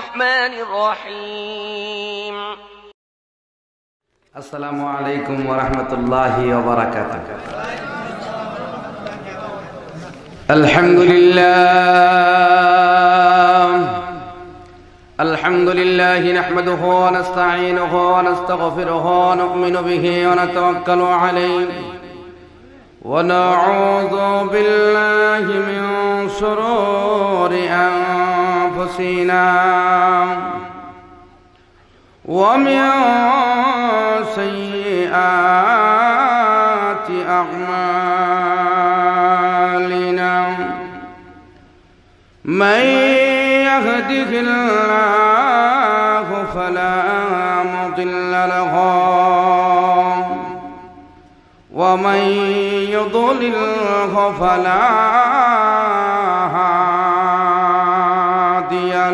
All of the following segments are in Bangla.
الرحمن الرحيم. السلام عليكم ورحمة الله وبركاته. الحمد لله. الحمد لله نحمده ونستعينه ونستغفره ونؤمن به ونتوكل عليه. ونعوذ بالله من شرور أنفسنا ومن سيئات أعمالنا من يهده الله فلا مضل له ومن يضلله فلا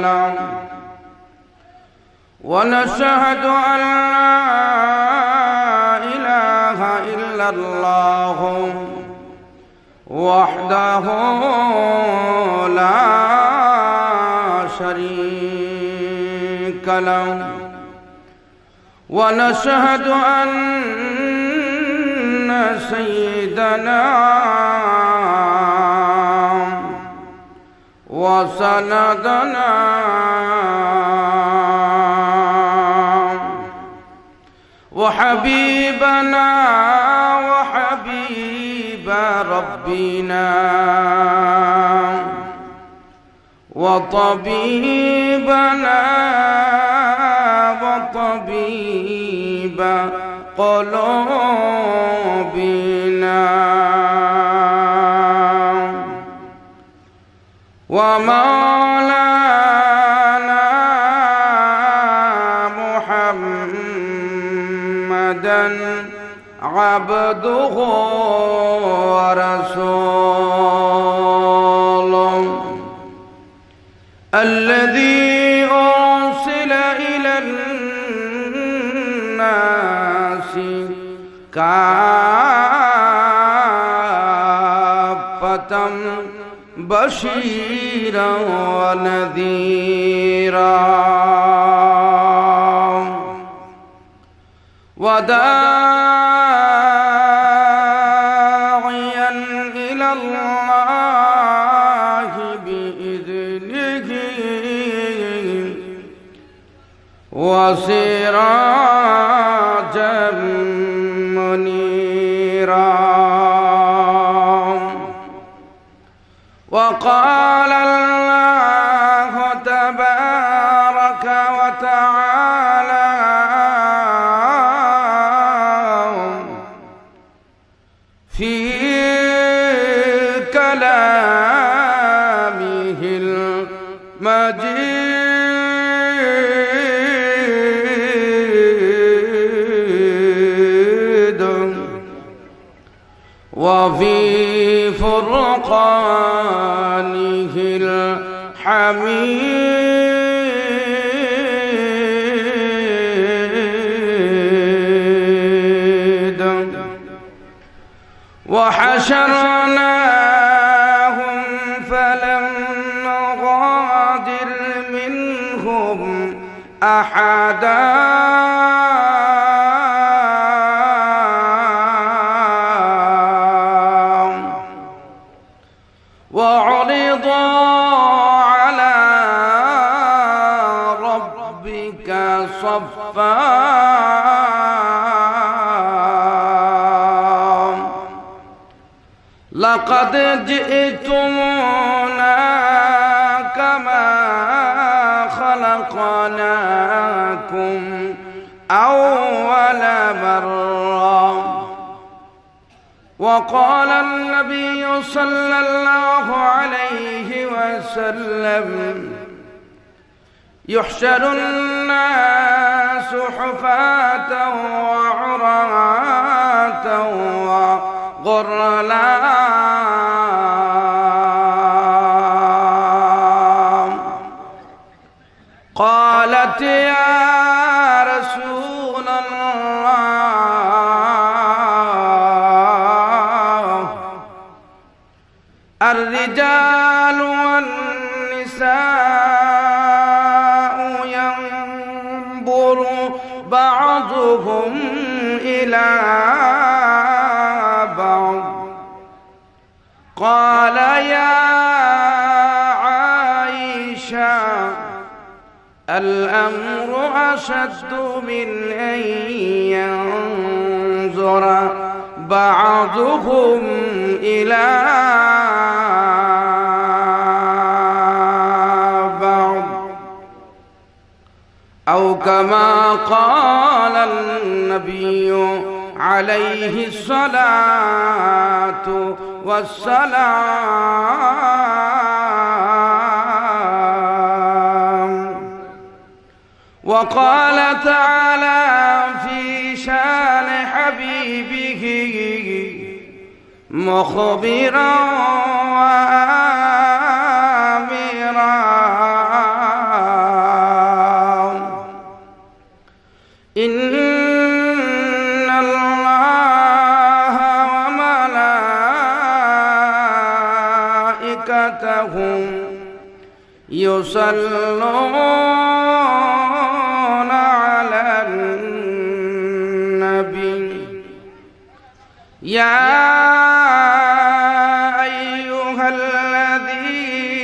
له ونشهد أن لا إله إلا الله وحده لا شريك له. ونشهد أن سيدنا وسندنا. وحبيبنا وحبيب ربنا. وطبيبنا وطبيب قلوبنا. ومولانا محمدا عبده ورسوله. الذي أرسل إلى الناس كافة بشيرا ونذيرا. وداعيا إلى الله بإذنه. وسراجا وقال الله تبارك وتعالى في كلامه المجيد وفي الحميد. وحشرناهم فلم نغادر منهم أحدا لقد جئتمونا كما خلقناكم أول مرة. وقال النبي صلى الله عليه وسلم يحشر الناس حفاة وعراة وغرلا قالت يا رسول الله الرجال والنساء بعضهم إلى الأمر أشد من أن ينظر بعضهم إلى بعض. أو كما قال النبي عليه الصلاة والسلام وقال تعالى في شان حبيبه مخبرا وآمرا. إن الله وملائكته يصلون يا أيها الذين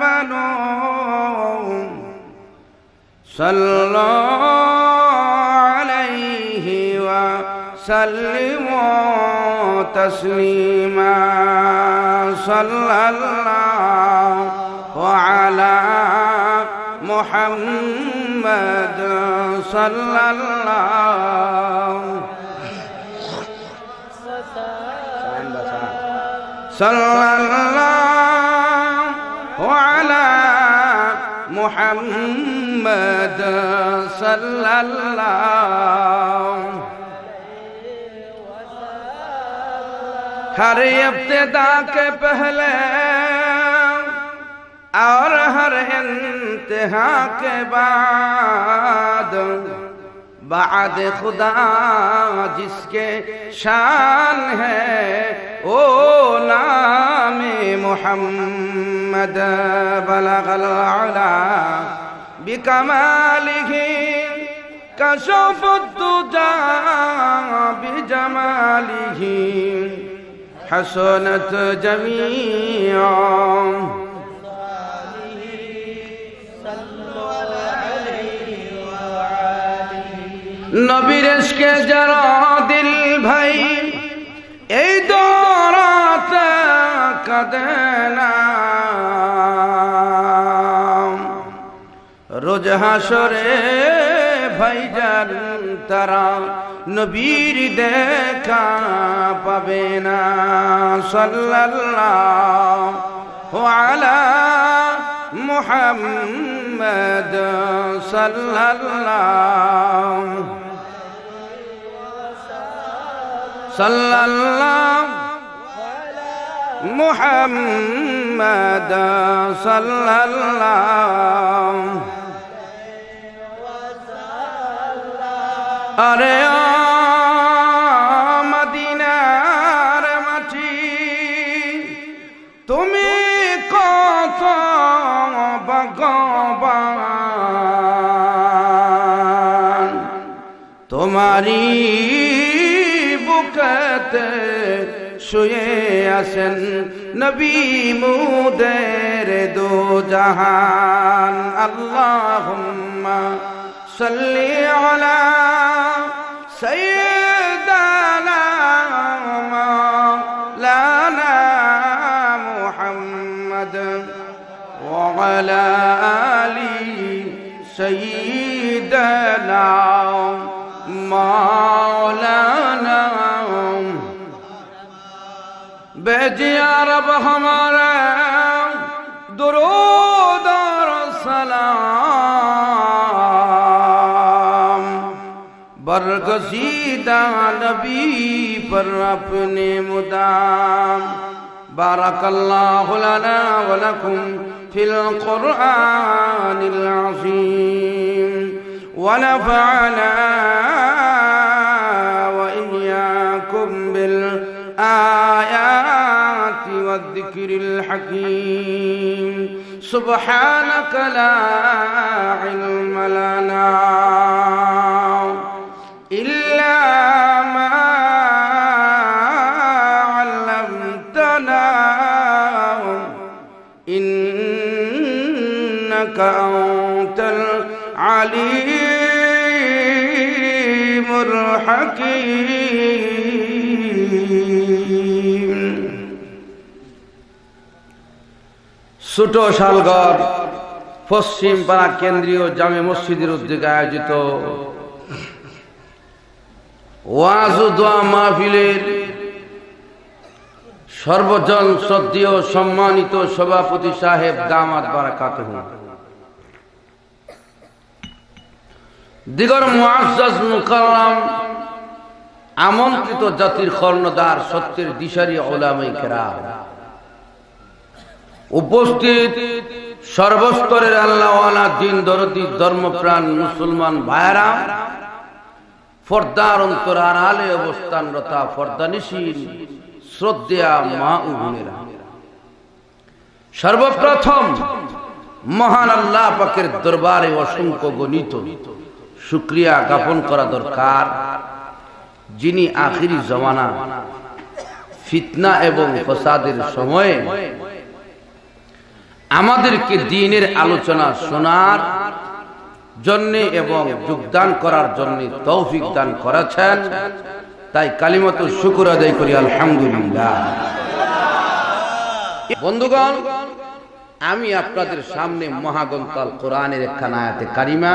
آمنوا صلوا عليه وسلموا تسليما. صلى الله على محمد. صلى الله صلى الله على محمد صلى الله ہر ابتدا کے پہلے اور ہر انتہا کے بعد بعد خدا جس کے شان ہے او نام محمد بلغ العلا بکمالہ کشف الدجا بجمالہ حسنت جميعا নবীর যারা দিল ভাই, এই দৌড়াতে কাঁদে না। রোজ হাসরে ভাইজান তারা নবীর দেখা পাবে না। সাল্লাল্লাহু আলা মুহাম্মদ সাল্লাল্লাহু সাল্লাল্লাহু মুহাম্মদ সাল্লাল্লাহু। আরে ও মদিনার মাটি তুমি কত ভগবান? তোমারি বুকতে শুয়ে আসেন নবী মুদের দো জাহান আল্লাহুম্মা সাল্লি আলা سيدنا مولانا محمد وعلى آل سيدنا مولانا बेजिया रब हमारा दुरूद और सलाम बरगसीदा नबी पर अपने मुदाम بارك الله لنا ولكم في القرآن العظيم ونفعنا وإياكم بالآيات والذكر الحكيم. سبحانك لا علم لنا إلا ما علمتنا. إنك أنت العليم الحكيم. ছোট শালগড়, পশ্চিম পাড়া কেন্দ্রীয় জামে মসজিদের উদ্যোগে আয়োজিত। ওয়াজ দোয়া মাহফিলের সর্বজন শ্রদ্ধেয় সম্মানিত সভাপতি সাহেব দামাত বারাকাত দিগর মুআজ্জাজ মুকাররম আমন্ত্রিত জাতির কর্ণদার সত্যের দিশারি ওলামাই কেরাম। উপস্থিত সর্বস্তরের আল্লাহওয়ালা দিন দরদি ধর্মপ্রাণ মুসলমান ভাইরা ফর্দার অন্তর আড়ালে অবস্থানরতা ফর্দানিশীল, শ্রদ্ধেয়া মা ও সর্বপ্রথম মহান আল্লাহ পাকের দরবারে অসংখ্য গণিত, শুক্রিয়া জ্ঞাপন করা দরকার, যিনি আখিরি জমানা ফিতনা এবং ফসাদের সময়ে আমাদেরকে দিনের আলোচনা শোনার জন্য এবং যোগদান করার জন্য তৌফিক দান করেছেন। তাই কালিমত শুকুর আদায় করি, আলহামদুলিল্লাহ। বন্ধুগণ, আমি আপনাদের সামনে মহাগন্তাল কোরআনের একখান আয়াতে কারিমা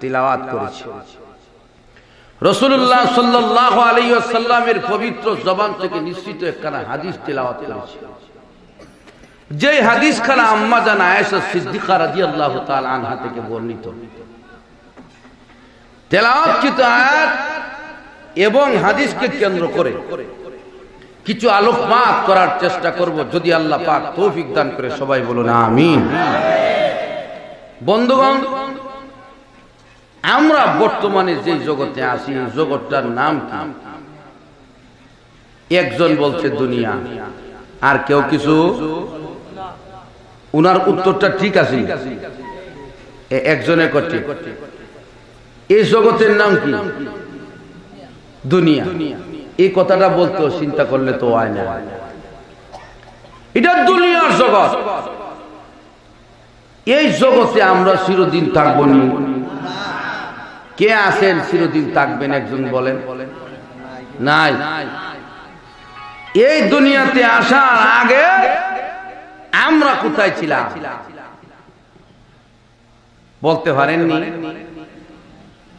তিলাওয়াত করেছি। রসুল্লাহ সাল্লাহ আলাইসাল্লামের পবিত্র জবান থেকে নিশ্চিত একখানা হাদিস তিলাওয়াত করেছি। যে হাদিস খানা আম্মা জান আয়েশা সিদ্দিকা রাদিয়াল্লাহু তাআলা আনহা থেকে বর্ণিত। তেলাওয়াতকৃত আয়াত এবং হাদিসকে কেন্দ্র করে কিছু আলোকপাত করার চেষ্টা করব, যদি আল্লাহ পাক তৌফিক দান করে সবাই বলুন আমিন। বন্ধুগণ, আমরা বর্তমানে যে জগতে আছি জগৎটার নাম কি? একজন বলছে, দুনিয়া। আর কেউ কিছু উনার উত্তরটা ঠিক আছে। একজনের করতে এই জগতের নাম কি? দুনিয়া। এই কথাটা বলতো চিন্তা করলে তো হয় না। এটা দুনিয়ার জগৎ। এই জগতে আমরা চিরদিন থাকব নি। কে আছেন চিরদিন থাকবেন একজন বলেন? নাই। এই দুনিয়াতে আসার আগে আমরা কোথায় ছিলাম? বলতে পারেননি?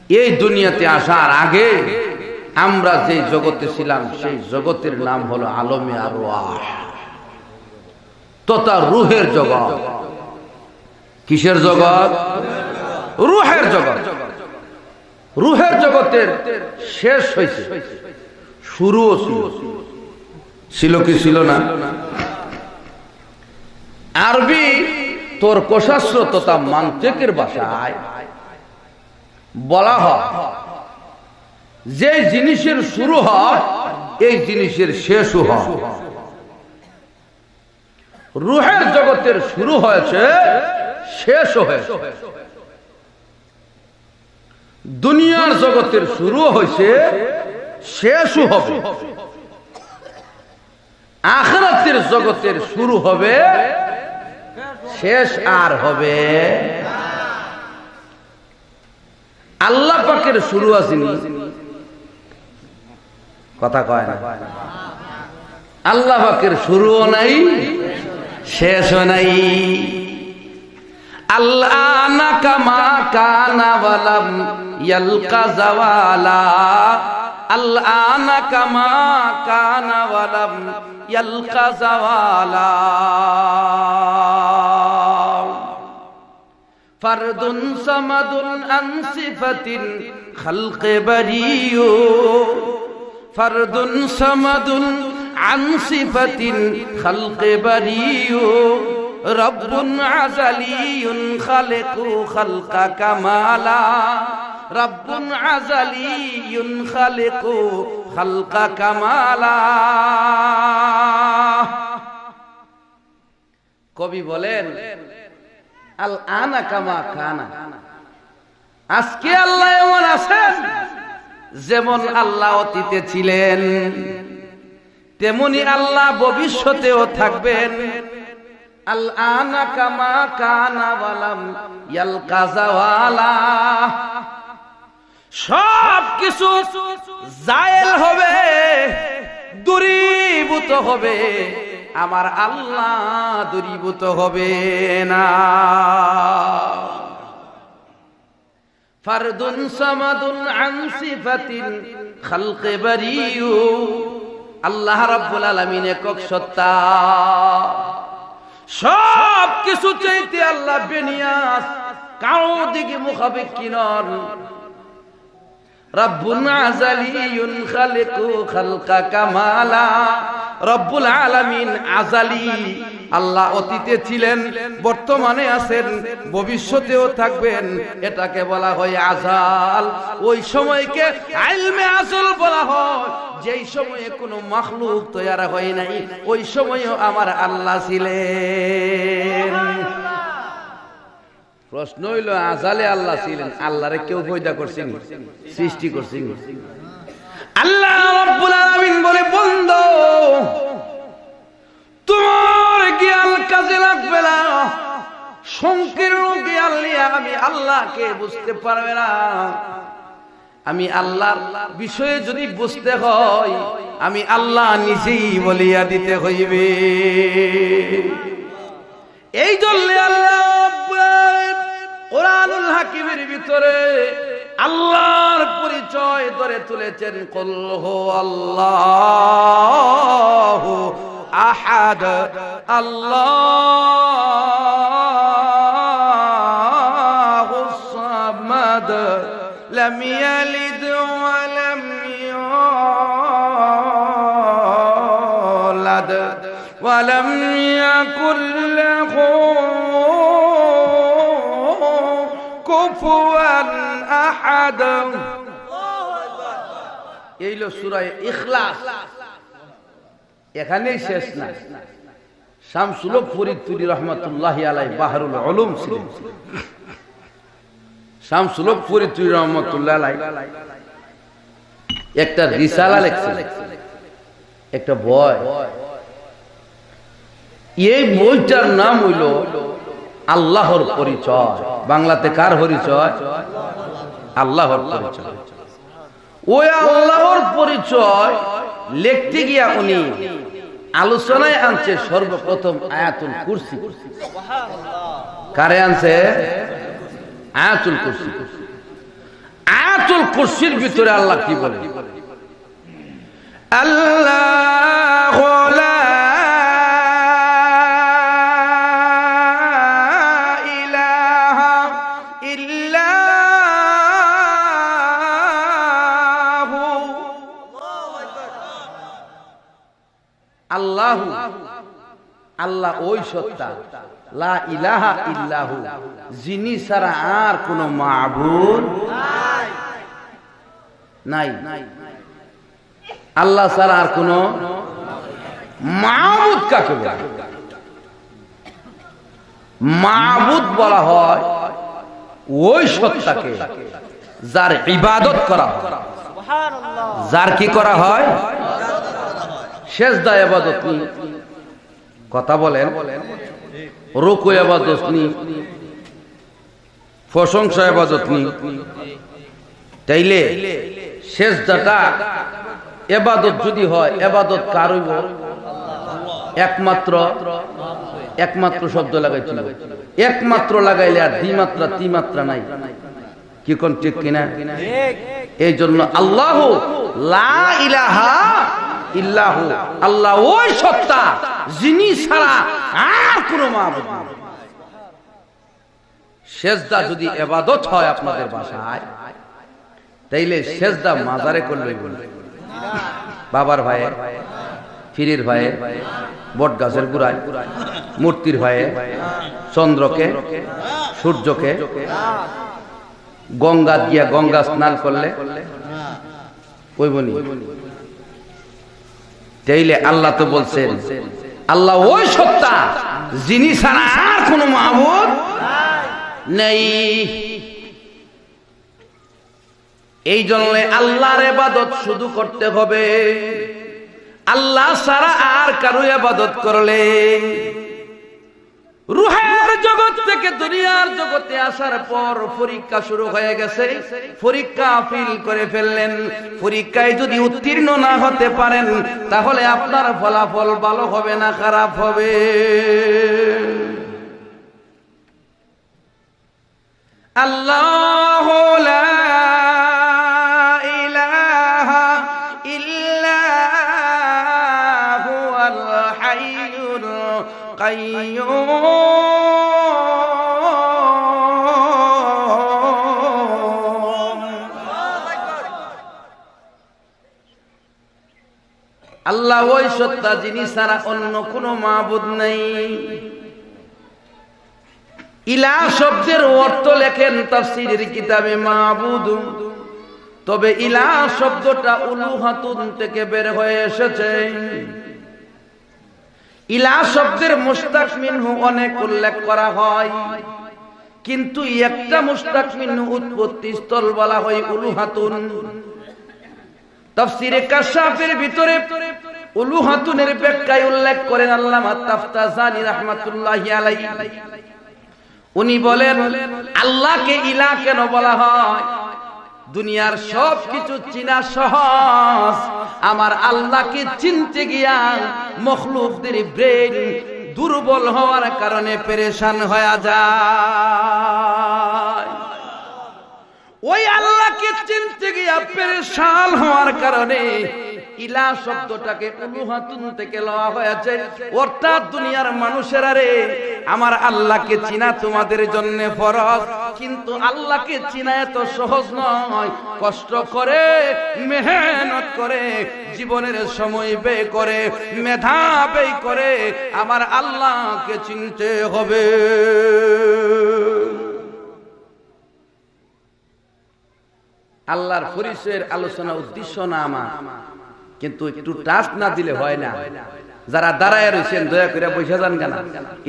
এই দুনিয়াতে আসার আগে আমরা যে জগতে ছিলাম, সেই জগতের নাম হলো আলমে আর তথা রুহের জগৎ। কিসের জগৎ? রুহের জগৎ। রুহের জগতের শেষ হয়েছে। শুরুও ছিল। ছিল কি ছিল না? আরবি তোর কোশাস্ত্র তথা মান্ত্রিকের ভাষায় বলা হয়। যে জিনিসের শুরু হয়, এই জিনিসের শেষও হয়। রুহের জগতের শুরু হয়েছে, শেষও হয়েছে। দুনিয়ার জগতের শুরু হয়েছে, শেষও হবে। আখরাতের জগতের শুরু হবে শেষ আর হবে। আল্লাহ পাকের শুরু আসেনি কথা কয় না। আল্লাহ পাকের শুরুও নাই, শেষও নাই। আল্লাহ না কামা কানা ওয়ালাম ইয়ালকা জাওয়ালা। আল্লাহ কামা কানা ওয়ালাম ইয়ালকা জাওয়ালা। ফারদুন সামাদুন আনসিফাতিন খালকে বারিও ফারদুন সামাদুন আনসিফাতিন খালকে বারিও রব্বুন আজালিউন খালেকু খালকা কামালা। রব্বুন আজালিউন খালেকু খালকা কামালা। কবি বলেন আল আনা কামা কানা। আজকে আল্লাহ এমন আছেন, যেমন আল্লাহ অতীতে ছিলেন, তেমনি আল্লাহ ভবিষ্যতেও থাকবেন। আল আনা কামা কানা ওয়ালাম ইয়াল কাজাওয়ালা সব কিছু জায়েল হবে, দূরীভূত হবে। আমার আল্লাহ দূরীভূত হবে না। ফারদুন সামাদুন আন সিফাতিন খালকে বারিয়ু আল্লাহ রাব্বুল আলামিন একক সত্তা। সব কিছু চাইতে আল্লাহ বেনিয়াস কারও দিকে মুখাপেক্ষী নন। রব্বুল আজালিয়ুন খালিকু খালকা কামালা। রব্বুল আলামিন আজালি। আল্লাহ অতীতে ছিলেন বর্তমানে আছেন ভবিষ্যতেও থাকবেন এটাকে বলা হয় আজাল। ওই সময়কে আইলমে আসল বলা হয়। যেই সময়ে কোনো মাখলুক তৈরি হয় নাই ওই সময়ও আমার আল্লাহ ছিলেন। প্রশ্ন হইল, আজালে আল্লাহ ছিলেন। আল্লাহরে কেউ পয়দা করছেন সৃষ্টি করছেন আল্লাহ রাব্বুল আলামিন বলে, বন্ধ, তোমার জ্ঞান কাজে লাগবে না। সংকীর্ণ জ্ঞান নিয়ে আমি আল্লাহকে বুঝতে পারবে না। আমি আল্লাহর বিষয়ে যদি বুঝতে হয়, আমি আল্লাহ নিজেই বলিয়া দিতে হইবে। এই জন্য আল্লাহ কোরআনুল হাকিমের ভিতরে আল্লাহর পরিচয় ধরে তুলেছেন কলহ আল্লাহ আহাদ আল্লাহ সামাদ لم يلد ولم يولد ولم يكن له ইখলাস। এখানেই শেষ না। শামসুল ফরিদপুরি রহমতুল্লাহ আলাই বাহারুল আলম ছিলেন। শামসুল ফরিদপুরি রহমতুল্লাহ আলাই একটা রিসালা লেখছেন, একটা বয় এই বইটার নাম হইল আল্লাহর পরিচয়। বাংলাতে কার পরিচয়? আল্লাহর পরিচয়। ওই আল্লাহর পরিচয় লিখতে গিয়া উনি আলোচনায় আনছে সর্বপ্রথম আয়াতুল কুরসি। কারে আনছে? আয়াতুল কুরসি। আয়াতুল কুরসির ভিতরে আল্লাহ কি বলে? আল্লাহ আল্লাহ ওই সত্তা। লা ইলাহা ইল্লাহু। যিনি ছাড়া আর কোন মাবুদ নাই। আল্লাহ ছাড়া আর কোন মাবুদ কাকে বলে? মাবুদ বলা হয় ওই সত্তাকে যার ইবাদত করা হয়। যার কি করা হয়? শেষদা এবাদত নি কথা বলেন রুকু এবাদত নি প্রশংসা এবাদত নি। তাইলে শেষদাটা এবাদত যদি হয় এবাদত কার হইব? একমাত্র একমাত্র শব্দ লাগাইছিল। একমাত্র লাগাইলে আর দ্বিমাত্রা তিমাত্রা নাই। কি কোন ঠিক কিনা? এই জন্য আল্লাহ লা ইলাহা ইল্লাহু, আল্লাহ ওই সত্তা, যিনি ছাড়া আর কোনো মাবুদ। সেজদা যদি এবাদত হয় আপনাদের বাসায়, তাইলে সেজদা মাজারে করলে বাবার ভাইয়ে ফিরির ভাইয়ে বট গাছের গুড়ায়, মূর্তির ভাইয়ে চন্দ্রকে, সূর্যকে, গঙ্গা দিয়া গঙ্গা স্নান করলে ওই বনি তাইলে আল্লাহ তো বলছেন, আল্লাহ ওই সত্তা যিনি ছাড়া আর কোনো মাহবুদ নেই। এই জন্য আল্লাহর এবাদত শুধু করতে হবে। আল্লাহ ছাড়া আর কারও এবাদত করলে রুহের জগৎ থেকে দুনিয়ার জগতে আসার পর পরীক্ষা শুরু হয়ে গেছে। পরীক্ষা করে ফেললেন। পরীক্ষায় যদি উত্তীর্ণ না হতে পারেন, তাহলে আপনার ফলাফল ভালো হবে না খারাপ হবে? আল্লাহ আল্লাহ ওই সত্তা যিনি ছাড়া অন্য কোনো মাবুদ নেই। ইলা শব্দের অর্থ লেখেন তাফসীরের কিতাবে মাবুদ। তবে ইলা শব্দটা উলুহাতুন থেকে বের হয়ে এসেছে। ইলা শব্দের মুস্তাক মিনহু অনেক উল্লেখ করা হয়। কিন্তু একটা মুস্তাক মিনহু উৎপত্তি স্থল বলা হয় উলুহাতুন। তাফসীরে কাশাফের ভিতরে উলুহাতুনের ব্যাখ্যায় উল্লেখ করেন আল্লামা তাফতাজানি রাহমাতুল্লাহি আলাইহি। উনি বলেন, আল্লাহকে ইলা কেন বলা হয়? দুনিয়ার সব কিছু চিনা সহজ। আমার আল্লাহকে চিনতে গিয়া মখলুকদের ব্রেন দুর্বল হওয়ার কারণে পেরেশান হয়ে যায়। ওই আল্লাহকে চিনতে গিয়া পেরেশান হওয়ার কারণে ইলা শব্দটাকে উলুহাতুন থেকে লওয়া হয়েছে। অর্থাৎ দুনিয়ার মানুষেরা রে, আমার আল্লাহকে চিনা তোমাদের জন্য ফরজ, কিন্তু আল্লাহকে চিনা এত সহজ নয়। কষ্ট করে, মেহনত করে, জীবনের সময় ব্যয় করে, মেধা ব্যয় করে আমার আল্লাহকে চিনতে হবে। আল্লাহর পরিচয়ের আলোচনা উদ্দেশ্য না আমার। কিন্তু একটু টাচ না দিলে হয় না। যারা দাঁড়ায় রয়েছেন দয়া করে বসে যান কেন।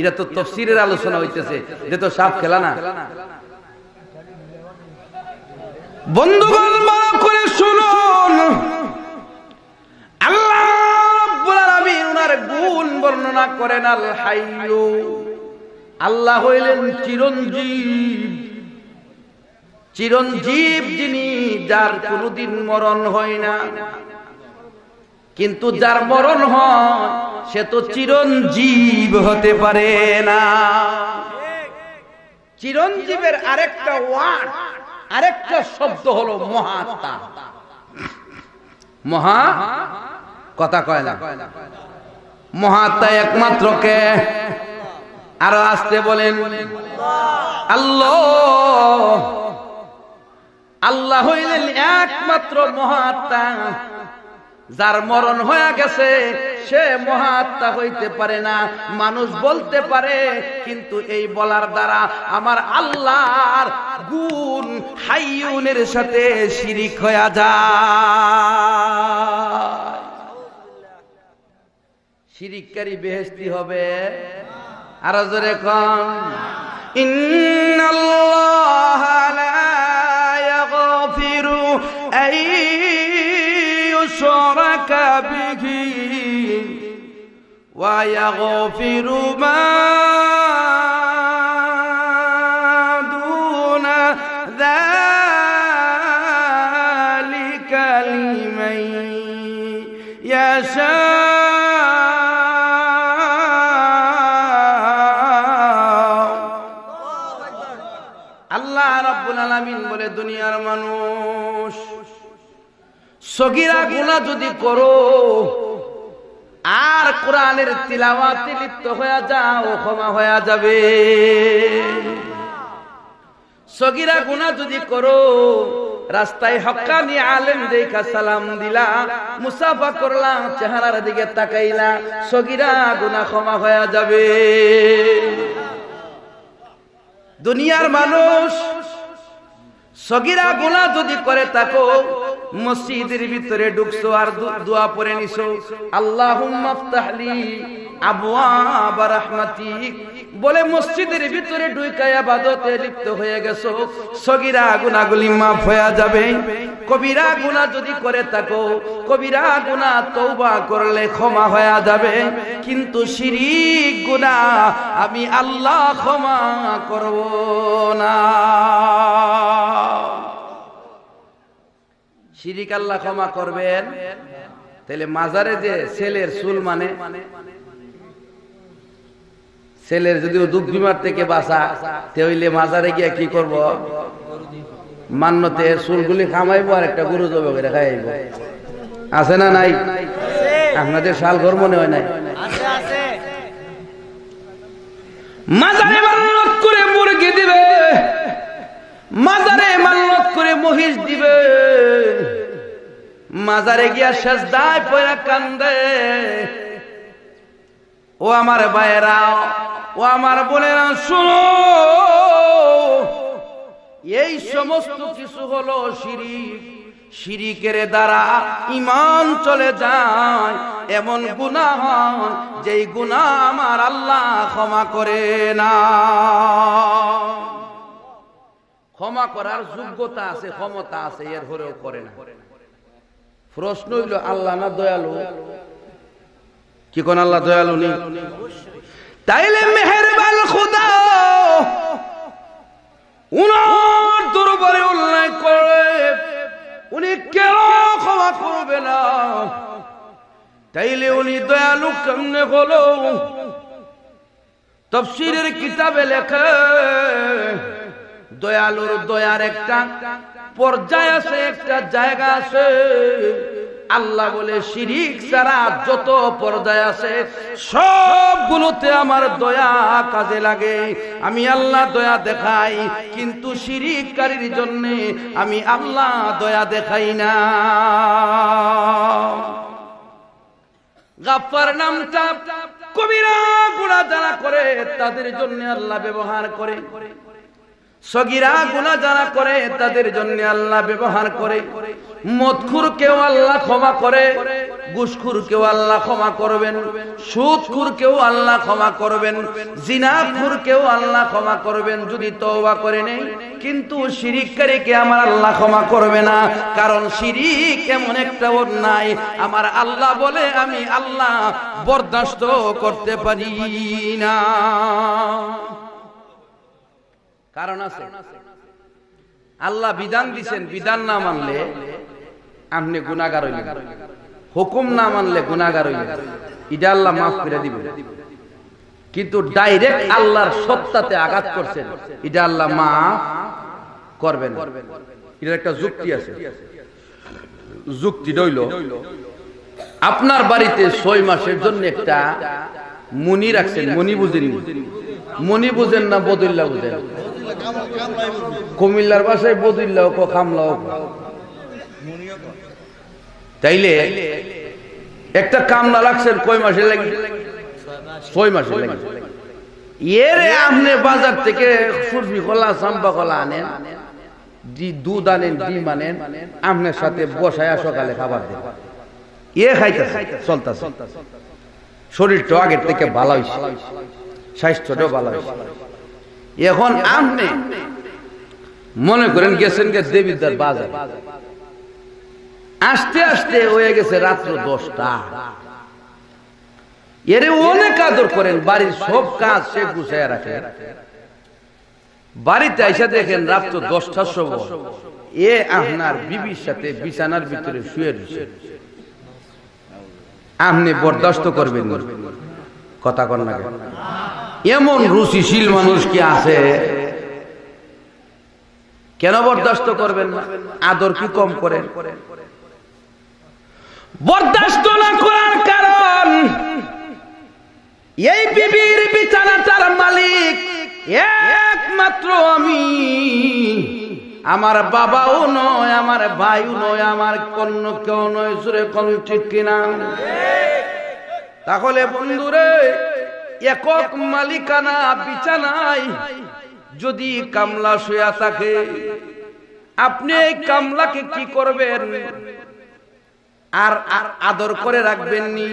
এটা তো তফসিরের আলোচনা হইতেছে এটা তো সাপ খেলা না। চিরঞ্জীব যিনি, যার কোনদিন মরণ হয় না। কিন্তু যার মরণ হয়, সে তো চিরঞ্জীব হতে পারে না। চিরঞ্জীবের আরেকটা ওয়ার্ড আরেকটা শব্দ হলো মহাত্মা। মহা কথা কয় না। মহাত্মা একমাত্র কে? আরও আসতে বলেন। আল্লাহ। আল্লাহ হইলেন একমাত্র মহাত্মা। যার মরণ হয়ে গেছে, সে মহাত্মা হইতে পারে না, মানুষ বলতে পারে, কিন্তু এই বলার দ্বারা আমার আল্লাহর গুণ হাইউনের সাথে শিরিক হয়ে যায়। শিরিককারী বেহেস্তি হবে। আরও জোরে কম ইন্নাল্লাহ লা ইয়াগফিরু ইউশরাকা বিহি ওয়া ইয়াগফিরু মা দুনা যালিকা লিমান ইয়াশা আল্লাহ রাব্বুল আলামিন বলে দুনিয়ার মানুষ সগিরা গুনাহ যদি করো, আর কোরআনের তিলাওয়াতে লিপ্ত হয়ে যাও, ক্ষমা হয়ে যাবে। সগিরা গুনাহ যদি করো, রাস্তায় হক্কানি আলেম দেখা সালাম দিলা, মুসাফা করলাম চেহারার দিকে তাকাইলা, সগিরা গুনাহ ক্ষমা হয়ে যাবে। দুনিয়ার মানুষ সগিরা গুণা যদি করে থাকো মসজিদের ভিতরে ঢুকছো আর দোয়া পড়ে নিছো। আল্লাহুম্মা বলে মসজিদের ভিতরে লিপ্ত হয়ে গেছো। সগিরা গুনাহগুলি মাফ হয়ে যাবে। কবিরা গুনাহ যদি করে থাকো কবিরা গুনাহ তওবা করলে ক্ষমা হয়ে যাবে। কিন্তু শিরিক গুনাহ আমি আল্লাহ ক্ষমা করব না। শিরিক আল্লাহ ক্ষমা করবেন। তাহলে মাজারে যে ছেলের চুল মানে ছেলের যদি দুঃখ বিমার থেকে বাঁচা তে হইলে মাজারে গিয়া কি করব? মান্যতে চুলগুলি খামাইবো আর একটা গরু জবে করে খাইব। আছে না নাই? আপনাদের শাল ঘর মনে হয় নাই? মাজারে মান্যত করে মুরগি দিবে। মাজারে মান্যত করে মহিষ দিবে। মাজারে গিয়া সেজদায় পয়রা কান্দে। ও আমার ভাইয়েরা, ও আমার বোনেরা, শুনো। এই সমস্ত কিছু হলো শিরিক। শিরিকের দ্বারা ইমান চলে যায়। এমন গুনাহ হয় যেই গুনাহ আমার আল্লাহ ক্ষমা করে না। ক্ষমা করার যোগ্যতা আছে, ক্ষমতা আছে, এর হরেও করে না। প্রশ্ন হইল, আল্লাহ না দয়ালু? কি কোন আল্লাহ দয়ালু নেই? তাইলে মেহেরবান খুদা, উনার দরবারে উল্লেখ করে উনি কেন ক্ষমা করবে না? তাইলে উনি দয়ালু কেমনে হলো? তফসিরের কিতাবে লেখে দয়ালুর দয়ার একটা পর্যায় আছে, একটা জায়গা আছে। আল্লাহ বলে, শিরিক ছাড়া যত পর্যায় আছে, সবগুলোতে আমার দয়া কাজে লাগে। আমি আল্লাহ দয়া দেখাই, কিন্তু শিরিককারীর জন্য আমি আল্লাহ দয়া দেখাই না। গাফার নামটা কবিরা গুণা যারা করে, তাদের জন্য আল্লাহ ব্যবহার করে। সগিরা গুণা যারা করে, তাদের জন্য আল্লাহ ব্যবহার করে। মদখুর কেউ আল্লাহ ক্ষমা করে গুসখুর কেউ আল্লাহ ক্ষমা করবেন সুদখুর কেউ আল্লাহ ক্ষমা করবেন জিনাখুর কেউ আল্লাহ ক্ষমা করবেন, যদি তওবা করে নেই, কিন্তু শিরিককারীকে আমার আল্লাহ ক্ষমা করবে না, কারণ শিরিক এমন একটা অন্যায়, আমার আল্লাহ বলে আমি আল্লাহ বরদাস্ত করতে পারি না। কারণ আছে। আল্লাহ বিধান দিছেন, বিধান না মানলে আপনি গুনাগার হইলেন। হুকুম না মানলে গুনাগার হইলেন। এটা আল্লাহ মাফ করে দিবে কিন্তু ডাইরেক্ট আল্লাহর সত্তাতে আঘাত করছেন, এটা আল্লাহ মাফ করবেন না। এটার একটা যুক্তি আছে। যুক্তি রইল আপনার বাড়িতে ছয় মাসের জন্য একটা মনি রাখছেন, মনি বুঝেন মনি বুঝেন না বদুল্লাহ বুঝেন? কুমিল্লার বাসায় বদুল্লাহ কো খামলাও কো। তাইলে একটা কামলা রাখছেন কয় মাসে লাগে? ছয় মাসে লাগে। এর আপনি বাজার থেকে সুরবি কলা চাম্পা কলা আনেন, দি দুধ আনেন, ডিম আনেন, আপনার সাথে বসায় সকালে খাবার দেন। এ খাইতেছে, চলতেছে। শরীরটা আগের থেকে ভালো হয়েছে স্বাস্থ্যটাও ভালো হয়েছে এখন আপনি মনে করেন গেছেন গে দেবীদার বাজার। আস্তে আস্তে হয়ে গেছে রাত্র দশটা। এরে অনেক আদর করেন, বাড়ির সব কাজ সে গুছাইয়া রাখে। বাড়িতে আইসা দেখেন রাত্র দশটার সময়। এ আপনার বিবির সাথে বিছানার ভিতরে শুয়ে আপনি বরদাস্ত করবেন। কথা কন না এমন রুচিশীল মানুষ কি আছে? কেন বরদাস্ত করবেন না? আদর কি কম করেন? বরদাস্ত না করার কারণ, এই বিবির বিছানাটার মালিক, একমাত্র আমি। আমার বাবাও নয়, আমার ভাইও নয়, আমার কন্য কেউ নয়, সুরে কোন ঠিক কিনা? তাহলে বন্ধুরে, একক মালিকানা বিছানায় যদি কামলা শুয়া থাকে, আপনি এই কামলাকে কি করবেন? আর আর আদর করে রাখবেন নি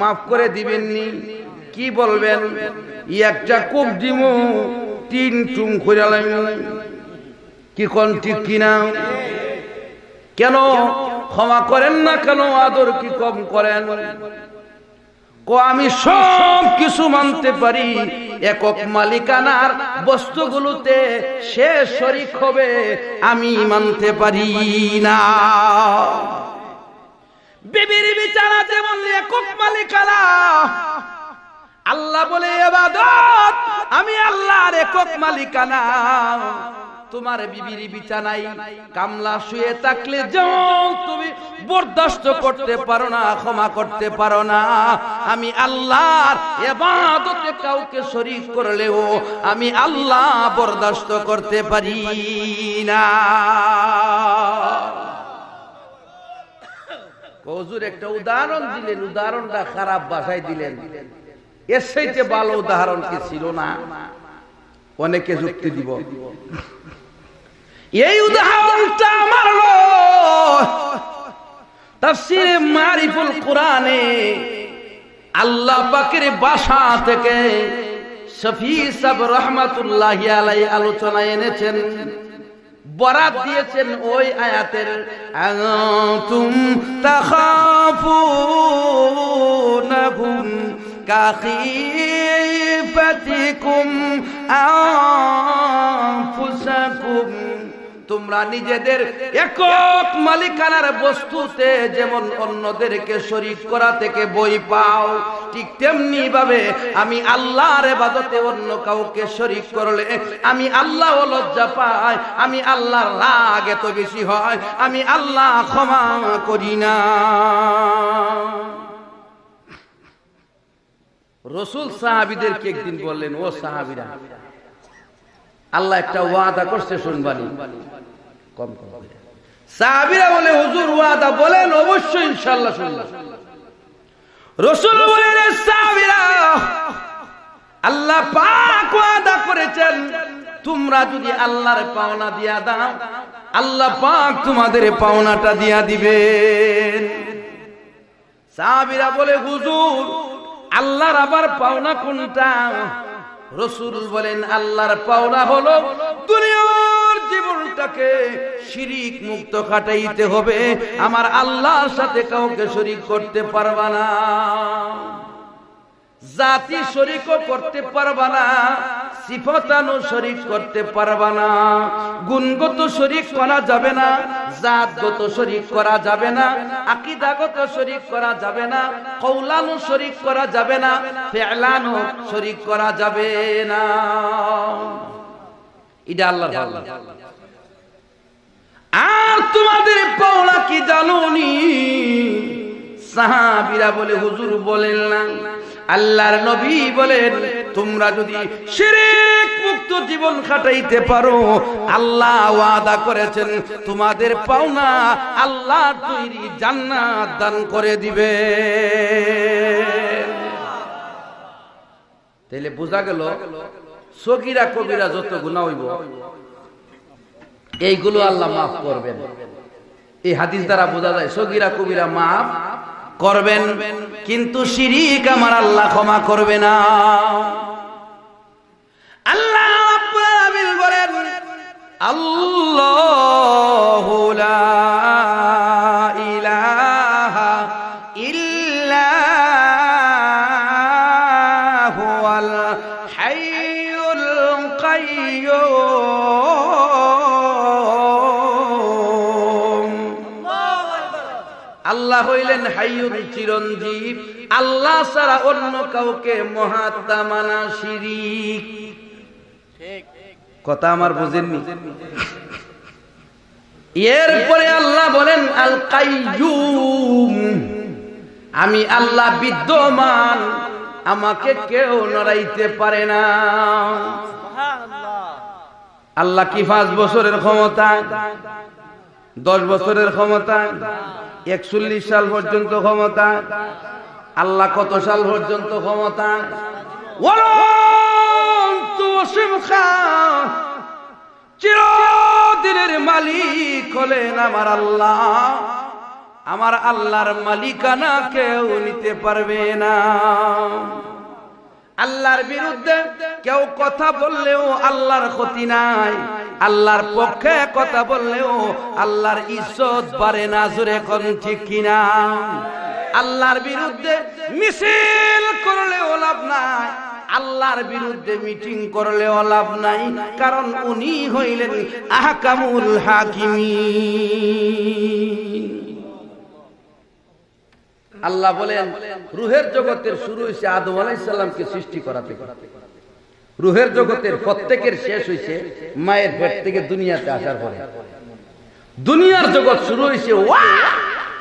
মাফ করে দিবেন নি কি বলবেন? একটা কোপ দিমু, তিন টুম কইরালাম কি কোন ঠিক কিনা কেন ক্ষমা করেন না কেন? আদর কি কম করেন? কো, আমি সব কিছু মানতে পারি। একক মালিকানার বস্তুগুলোতে সে শরিক হবে, আমি মানতে পারি না। বিবির বিচারা যেমন একক মালিকানা, আল্লাহ বলে, এবাদত, আমি আল্লাহর একক মালিকানা। তোমার বিবির বিছানাই কামলা শুয়ে থাকলে যেমন তুমি বরদাস্ত করতে পারো না, ক্ষমা করতে পারো না। আমি আল্লাহর এবাদতে কাউকে শরীক করলেও আমি আল্লাহ বরদাস্ত করতে পারি না। হজুর, একটা উদাহরণ দিলেন, উদাহরণটা খারাপ বাসায় দিলেন। এর সাইতে ভালো উদাহরণ কি ছিল না? অনেকে যুক্তি দিব। এই উদাহরণটা আমার তাফসিরে মারিফুল কোরআনে আল্লাহ পাকের বাসা থেকে শফি সাব রহমাতুল্লাহ আলাই আলোচনা এনেছেন, বরাত দিয়েছেন ওই আয়াতের, আনতুম তাখাফুনাহুম কাখিফাতিকুম আনফুসাকুম। তোমরা নিজেদের একক মালিকানার বস্তুতে যেমন অন্যদেরকে শরীক করা থেকে বই পাও, ঠিক তেমনি ভাবে আমি আল্লাহর এবাদতে অন্য কাউকে শরীক করলে আমি আল্লাহ লজ্জা পাই, আমি আল্লাহর রাগ এত বেশি হয়, আমি আল্লাহ ক্ষমা করি না। রসুল সাহাবিদেরকে একদিন বললেন, ও সাহাবিরা, আল্লাহ একটা ওয়াদা করছে শুনবানি। কম কম সাহাবিরা বলে, হুজুর, ওয়াদা বলেন, অবশ্যই ইনশাল্লাহ শুনলাম রসুল বলেন, "এ সাহাবিরা, আল্লাহ পাক ওয়াদা করেছেন, তোমরা যদি আল্লাহর পাওনা দিয়া দাও, আল্লাহ পাক তোমাদের পাওনাটা দিয়া দিবেন। সাহাবিরা বলে, হুজুর, আল্লাহর আবার পাওনা কোনটা? রসুল বলেন, আল্লাহর পাওনা হলো দুনিয়ার জীবনটাকে শিরিক মুক্ত কাটাইতে হবে। আমার আল্লাহর সাথে কাউকে শরিক করতে পারবা না। জাতি শরিকও করতে পারবা না সিফতানো শরিক করতে পারবা না। গুণগত শরিক করা যাবে না, জাতগত শরিক করা যাবে না, আকিদাগত শরিক করা যাবে না কৌলানো শরিক করা যাবে না ফেলানো শরিক করা যাবে না। এটা আল্লাহ আর তোমাদের পাওনা কি জানুনি? সাহাবিরা বলে হুজুর বলেন না। আল্লাহর নবী বলেন তোমরা যদি শিরিক মুক্ত জীবন কাটাইতে পারো আল্লাহ ওয়াদা করেছেন তোমাদের পাওনা আল্লাহ তৈরি জান্নাত দান করে দিবে তাইলে বোঝা গেল সগিরা কবিরা যত গুণা হইব, এইগুলো আল্লাহ মাফ করবেন। এই হাদিস দ্বারা বোঝা যায়, সগিরা কবিরা মাফ করবেন, কিন্তু শিরিক আমার আল্লাহ ক্ষমা করবে না। আল্লাহ বলেন, আল্লাহু চিরঞ্জীব। আল্লাহ ছাড়া অন্য কাউকে মহাত্মা মানা শিরিক। কথা আমার বুঝেননি। এরপরে আল্লাহ বলেন আল কাইয়ুম আমি আল্লাহ বিদ্যমান আমাকে কেউ নড়াইতে পারে না। আল্লাহ কি পাঁচ বছরের ক্ষমতা? দশ বছরের ক্ষমতা, একচল্লিশ সাল পর্যন্ত ক্ষমতা, আল্লাহ কত সাল পর্যন্ত ক্ষমতা? চিরদিনের মালিক হলেন আমার আল্লাহ। আমার আল্লাহর মালিকানা কেউ নিতে পারবে না। আল্লাহর বিরুদ্ধে কেউ কথা বললেও আল্লাহর ক্ষতি নাই। আল্লাহর পক্ষে কথা বললেও আল্লাহর ইজ্জত বাড়ে না, জোরে কোন ঠিক কিনা? আল্লাহর বিরুদ্ধে মিছিল করলেও লাভ নাই। আল্লাহর বিরুদ্ধে মিটিং করলেও লাভ নাই। কারণ উনি হইলেন আহকামুল হাকিমিন। আল্লাহ বলেন, রুহের জগতের শুরু হয়েছে আদম আলাইসাল্লামকে সৃষ্টি করা থেকে। রুহের জগতের প্রত্যেকের শেষ হয়েছে মায়ের পেট থেকে দুনিয়াতে আসার পরে। দুনিয়ার জগৎ শুরু হয়েছে ওয়া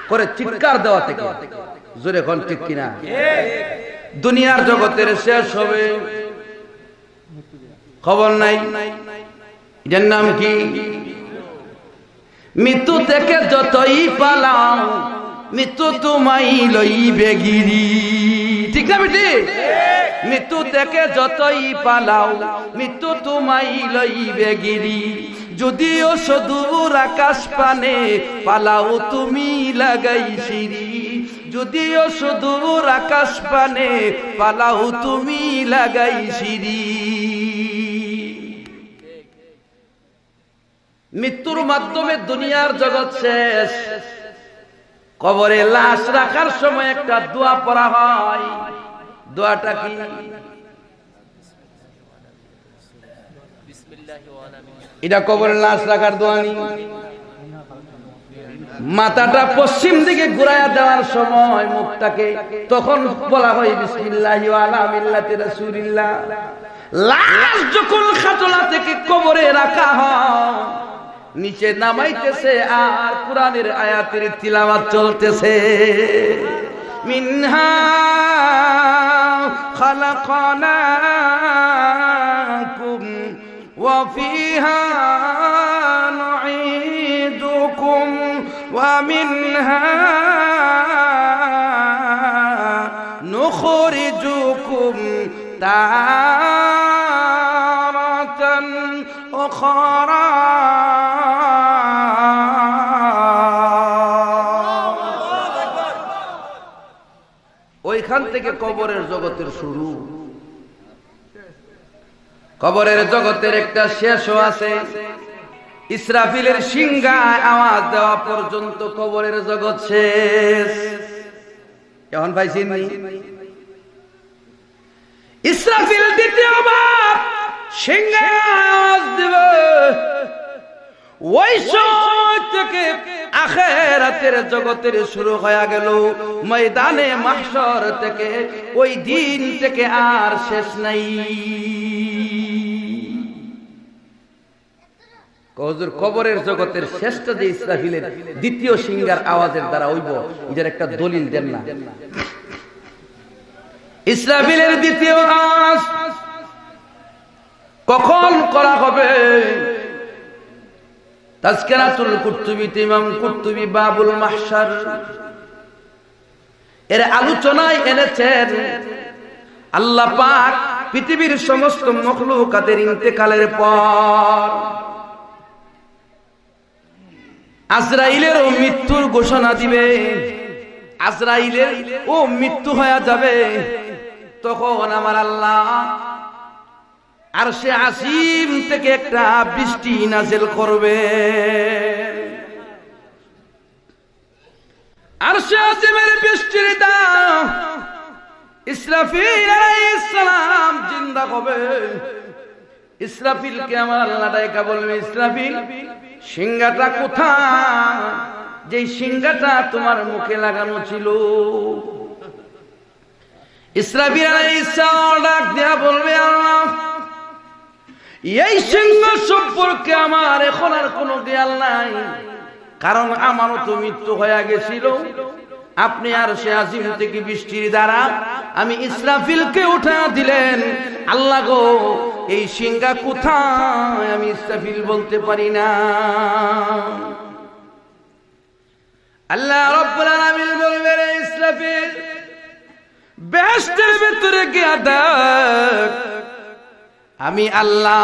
করে চিৎকার দেওয়া থেকে। জোরে এখন ঠিক কিনা? দুনিয়ার জগতের শেষ হবে। খবর নাই। এটার নাম কি? মৃত্যু থেকে যতই পালাও মৃত্যু তোমাই লইবে গিরি। ঠিক না বেটি? মৃত্যু থেকে যতই পালাও, মৃত্যু তোমাই লইবে গিরি। যদিও সদূর আকাশ পানে পালাও তুমি লাগাই সিঁড়ি। যদিও সুদূর আকাশ পানে পালাও তুমি লাগাই সিঁড়ি। মৃত্যুর মাধ্যমে দুনিয়ার জগৎ শেষ। কবরে লাশ রাখার সময় একটা দোয়া পড়া হয়। দোয়াটা কি? এটা কবরে লাশ রাখার দোয়া নি। মাথাটা পশ্চিম দিকে ঘুরাইয়া দেওয়ার সময় মুখটাকে তখন বলা হয়, বিসমিল্লাহ আলা মিল্লাতি রাসূলিল্লাহ। লাশ যখন খাতলা থেকে কবরে রাখা হয় নিচে নামাইতেছে আর কোরআনের আয়াতের তিলাওয়াত চলতেছে। মিনহা খালাকনাকুম ওয়া ফিহা নুঈদুকুম ওয়া মিনহা নুখরিজুকুম তারাতান উখরা। ওইখান থেকে কবরের জগতের শুরু। কবরের জগতের একটা শেষও আছে। ইসরাফিলের সিংহায় আওয়াজ দেওয়া পর্যন্ত কবরের জগৎ শেষ। এখন পাইছেন ইসরাফিল দ্বিতীয়বার সিংহায় আওয়াজ দেবে। ওই সময় জগতের শুরু হয়ে গেল। ময়দানে মাহশর থেকে ওই দিন থেকে আর শেষ নাই। কজুর কবরের জগতের শ্রেষ্ঠ যে ইসরাফিলের দ্বিতীয় সিঙ্গার আওয়াজের দ্বারা হইব এটার একটা দলিল দেন না। ইসরাফিলের দ্বিতীয় আওয়াজ কখন করা হবে? তাজকেরাতুল কুর্তুবিতে ইমাম বাবুল মাহশার। এর আলোচনায় এনেছেন, আল্লাহ পাক পৃথিবীর সমস্ত মখলুকাতের ইন্তেকালের পর আজরাইলের ও মৃত্যুর ঘোষণা দিবে। আজরাইলের ও মৃত্যু হয়ে যাবে, তখন আমার আল্লাহ আর সে আসিম থেকে একটা বৃষ্টি নাজেল করবে। আর সে আসিমের বৃষ্টির দাম ইসরাফিল জিন্দা হবে ইসরাফিলকে আমার আল্লাহ বলবে, ইসরাফিল, সিংহাটা কোথায়? যে সিংহাটা তোমার মুখে লাগানো ছিল। ইসরাফিল আলাইহিসসালাম ডাক দেয়া বলবে, আল্লাহ এই সিংহ সম্পর্কে আমার এখন আর কোনো দেয়াল নাই। কারণ আমারও তো মৃত্যু হয়ে গেছিল। আপনি আর সে আজিম থেকে বৃষ্টির দ্বারা আমি ইসরাফিলকে উঠা দিলেন। আল্লাহ গো, এই সিংহা কোথায়? আমি ইসরাফিল বলতে পারি না। আল্লাহ রব্বুল আলামিন বলবেন "এই ইসরাফিল, বেহেশতের ভিতরে গিয়া দেখ। আমি আল্লাহ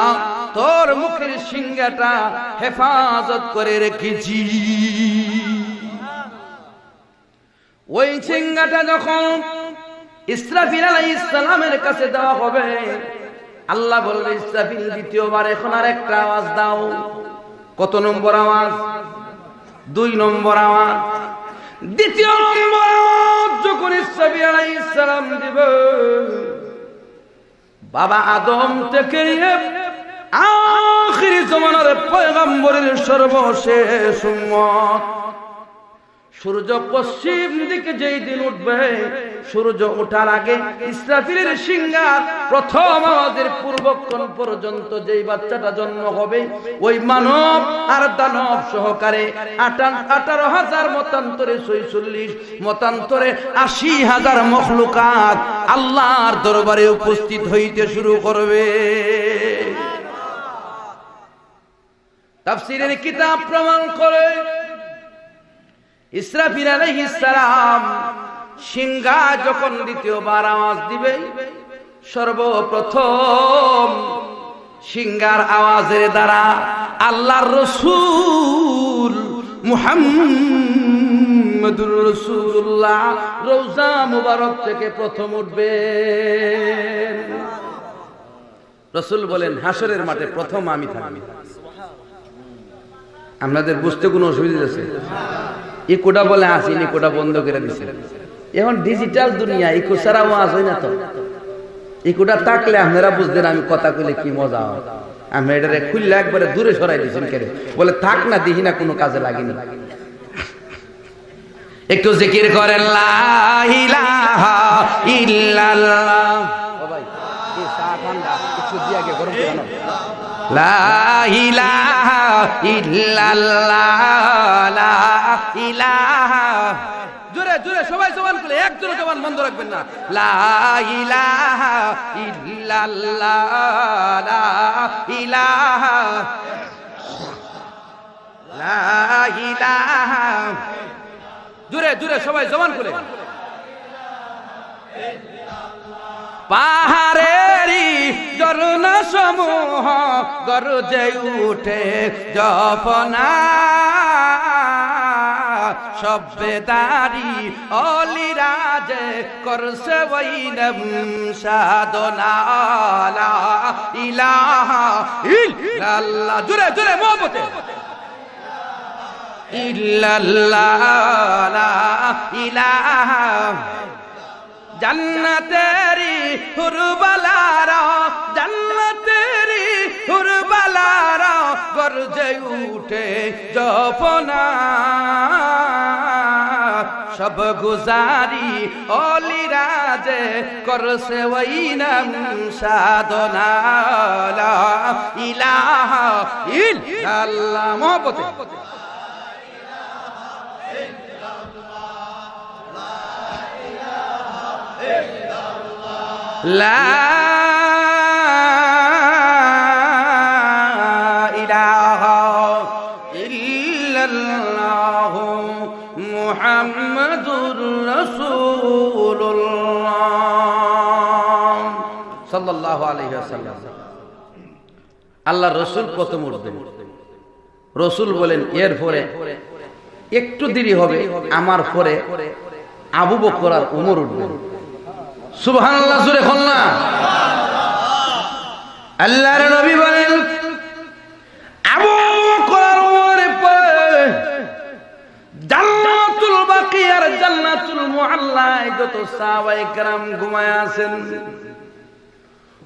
তোর মুখের সিংহাটা হেফাজত করে রেখেছি। ওই সিংহাটা যখন ইসরাফিল আলাইহিস সালামের কাছে দেওয়া হবে, আল্লাহ বলবে ইসরাফিল, দ্বিতীয়বার এখন আর একটা আওয়াজ দাও। কত নম্বর আওয়াজ? দুই নম্বর আওয়াজ। দ্বিতীয় নম্বর আওয়াজ যখন ইসরাফিল আলাইহিস সালাম দিবে বাবা আদম থেকে আখির জমানার পয়গম্বরের সর্বশেষ উম্মত। সূর্য পশ্চিম দিকে যেই দিন উঠবে, সূর্য ওঠার আগে ইসরাফিলের সিংহার প্রথম আমাদের পূর্বক্ষণ পর্যন্ত যেই বাচ্চাটা জন্ম হবে, ওই মানব আর দানব সহকারে আঠারো হাজার মতান্তরে ছয়চল্লিশ, মতান্তরে আশি হাজার মখলুকাত আল্লাহর দরবারে উপস্থিত হইতে শুরু করবে। তাফসিরের কিতাব প্রমাণ করে ইসরাফিল আলাইহিস সালাম সিংহা যখন দ্বিতীয়বার আওয়াজ দিবে, সর্বপ্রথম সিংহার আওয়াজের দ্বারা আল্লাহর রসুল মুহাম্মদুর রসুল্লাহ রোজা মুবারক থেকে প্রথম উঠবে রসুল বলেন হাসরের মাঠে প্রথম আমি থাকি আপনাদের বুঝতে কোনো অসুবিধা আছে? ইকোটা বলে আসিন ইকোটা বন্ধ করে দিছে। এখন ডিজিটাল দুনিয়া ইকো ছাড়া ওয়াজ হয় না তো। ইকোটা থাকলে আপনারা বুঝতেন আমি কথা কইলে কি মজা হয়। আমি এটারে খুললে একবারে দূরে সরাই দিয়েছেন কেন বলে, থাক না, দিহি না, কোনো কাজে লাগেনি। একটু জিকির করেন লা ইলাহা ইল্লাল্লাহ। ইলাহা। জোরে জোরে সবাই জবান খুলে এক জোরে জবান বন্ধ রাখবেন না। লা ইলাহা ইল্লাল্লাহ লা ইলাহা। লা ইলাহা। জোরে জোরে সবাই জবান খুলে। পাহাড়েরই ঝর্ণা সমূহ গরজে উঠে জপনা। সভ্যদারি অলিরাজে করছে বৈনম সাধনা ইলাহা জুরে জুরে ইলাহা। জান্নাতেরি হুরবালারা জান্নাতেরি হুরবালারা গরজে উঠে জপনা। সব গুজারি অলিরাজে করছে ওই নাম সাধনা লা ইলাহা ইল্লাল্লাহ মহব্বতে। لا صلى الله عليه وسلم আল্লাহ রসুল প্রথম উঠবেন রসুল বলেন এর পরে একটু দেরি হবে আমার পরে আবু বকর আর উমর উঠবেন সুবহান আল্লাহ জুড়ে না আল্লাহর নবী বলেন আবু বকর ওমরের পরে জান্নাতুল বাকি আর জান্নাতুল মুআল্লায় যত সাহাবায়ে কেরাম ঘুমায় আছেন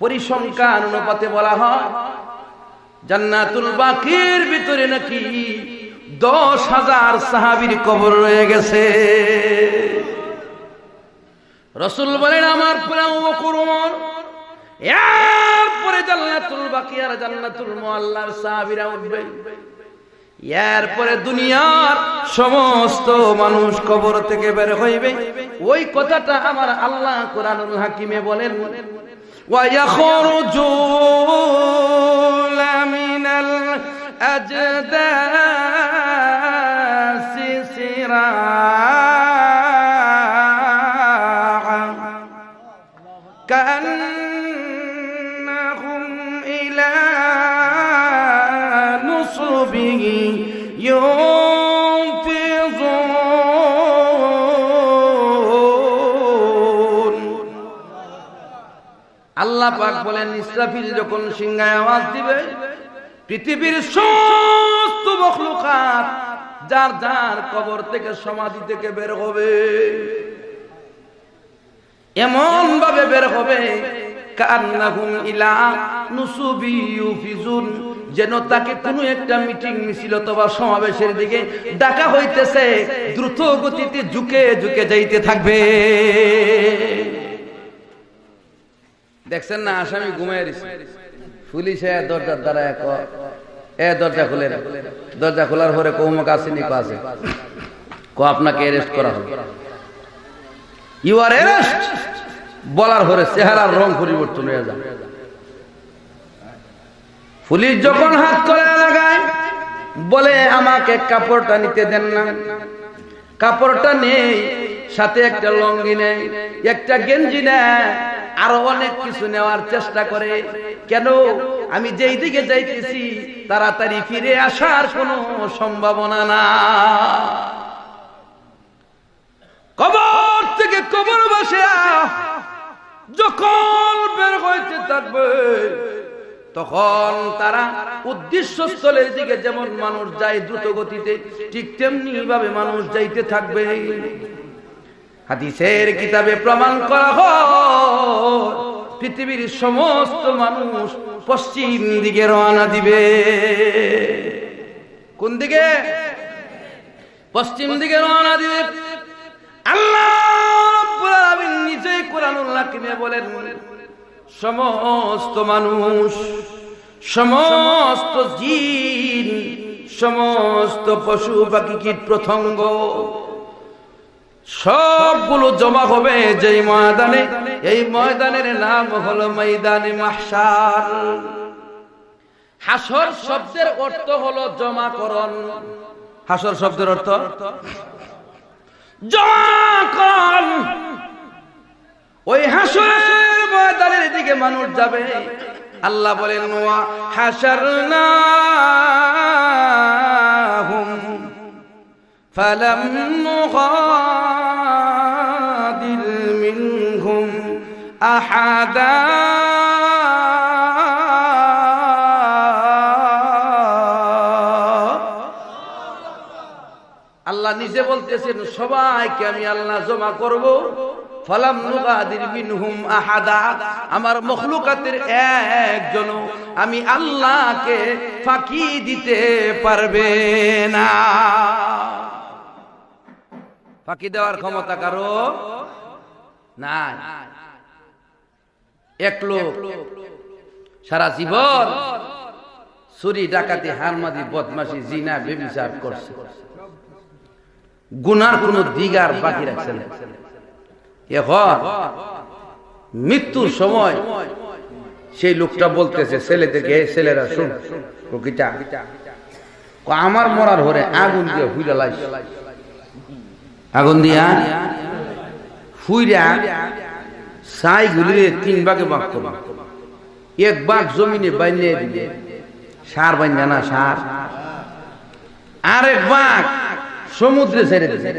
পরিসংখ্যান অনুপাতে বলা হয়, জান্নাতুল বাকির ভিতরে নাকি দশ হাজার সাহাবির কবর রয়ে গেছে। রসুল বলেন, আমার এরপরে জান্নাতুল বাকি আর জান্নাতুল মুআল্লার সাহাবীরা উঠবে। এরপরে দুনিয়ার সমস্ত মানুষ কবর থেকে বের হইবে। ওই কথাটা আমার আল্লাহ কোরআনুল হাকিমে বলেন। ويخرجون من الأجداث سراعا. আল্লাহ পাক বলেন, ইসরাফিল যখন সিংহায় আওয়াজ দিবে, পৃথিবীর সমস্ত মখলুকাত যার যার কবর থেকে সমাধি থেকে বের হবে, এমন ভাবে বের হবে, কান্নাহুম ইলা নুসুবি ইউফিজুন, যেন তাকে কোনো একটা মিটিং, মিছিল অথবা সমাবেশের দিকে ডাকা হইতেছে, দ্রুত গতিতে ঝুঁকে ঝুঁকে যাইতে থাকবে। দেখছেন না, আসামি ঘুমাই পুলিশ দরজার দ্বারা এক এ দরজা খুলে না। দরজা খোলার পরে কৌমক আসেনি কো আছে কো, আপনাকে অ্যারেস্ট করা হবে ইউ আর অ্যারেস্ট বলার পরে চেহারার রং পরিবর্তন হয়ে যায় পুলিশ যখন হাত করে লাগায়, বলে আমাকে কাপড়টা নিতে দেন না। কাপড়টা নেই, সাথে একটা লঙ্গি নেই, একটা গেঞ্জি নেয় আরও অনেক কিছু নেওয়ার চেষ্টা করে। কেন? আমি যেই দিকে যাইতেছি, তাড়াতাড়ি ফিরে আসার কোনো সম্ভাবনা না কবর থেকে কবর বসে যখন বের হইতে থাকবে, তখন তারা উদ্দেশ্য স্থলের দিকে যেমন মানুষ যায় দ্রুত গতিতে ঠিক তেমনি ভাবে মানুষ যাইতে থাকবে। হাদিসের কিতাবে প্রমাণ করা হয়, পৃথিবীর সমস্ত মানুষ পশ্চিম দিকে রওনা দিবে। কোন দিকে? পশ্চিম দিকে রওনা দিবে। আল্লাহ নিজেই কোরআনুল হাকিমে বলেন, সমস্ত মানুষ, সমস্ত জিন, সমস্ত পশু পাখি কীট প্রথঙ্গ সবগুলো জমা হবে যেই ময়দানে। এই ময়দানের নাম হলো ময়দানে মাহশার। হাসর শব্দের অর্থ হলো জমাকরণ। হাসর শব্দের অর্থ? জমাকরণ। ওই হাসরের ময়দানের দিকে মানুষ যাবে। আল্লাহ বলেন, ওয়া হাসারনাহুম ফালাম নুগাদির মিনহুম আহাদা আল্লাহ নিজে বলতেছেন, সবাইকে আমি আল্লাহ জমা করব। ফালাম নুগাদির মিনহুম আহাদা, আমার মখলুকাতের একজন আমি আল্লাহকে ফাঁকি দিতে পারবে না। ফাঁকি দেওয়ার ক্ষমতা কারও নাই। এক লোক সারা জীবন চুরি, ডাকাতি হারমাদি বদমাসি জিনা, বেবিচার করছে। গুনার কোন দিগার বাকি রাখছে না। এখন মৃত্যুর সময় সেই লোকটা বলতেছে ছেলেদেরকে "এই ছেলেরা শুন, প্রকৃতা। আমার মরার হরে আগুন দিয়ে হুইলা লাইস আগুন দিয়া হুইরা সাই গুলিরে তিন ভাগে ভাগ করব এক ভাগ জমিনে বাইনে দিবে সার বাইনা না সার। আরেক ভাগ সমুদ্রে ছেড়ে দিবে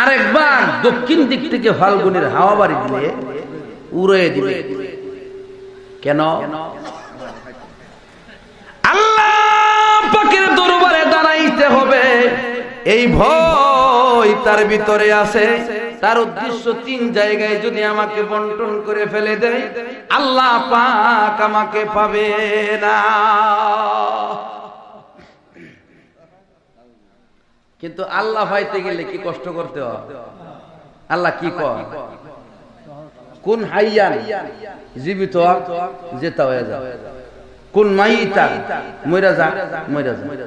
আরেক ভাগ দক্ষিণ দিক থেকে ফাল্গুনের হাওয়া বাড়ি দিলে উড়ে দিবে কেন? আল্লাহ পাকের দরবারে দাঁড়াইতে হবে। এই ভয় তার ভিতরে আছে। তার উদ্দেশ্য তিন জায়গায় যদি আমাকে বন্টন করে ফেলে দেয়, আল্লাহ পাক আমাকে পাবে না। কিন্তু আল্লাহ পাইতে গেলে কি কষ্ট করতে হয়? আল্লাহ কি কয়? কোন হাইয়ান জীবিত যেতা হয়ে যায়। কোন মাইতা মইরা যা মইরা যা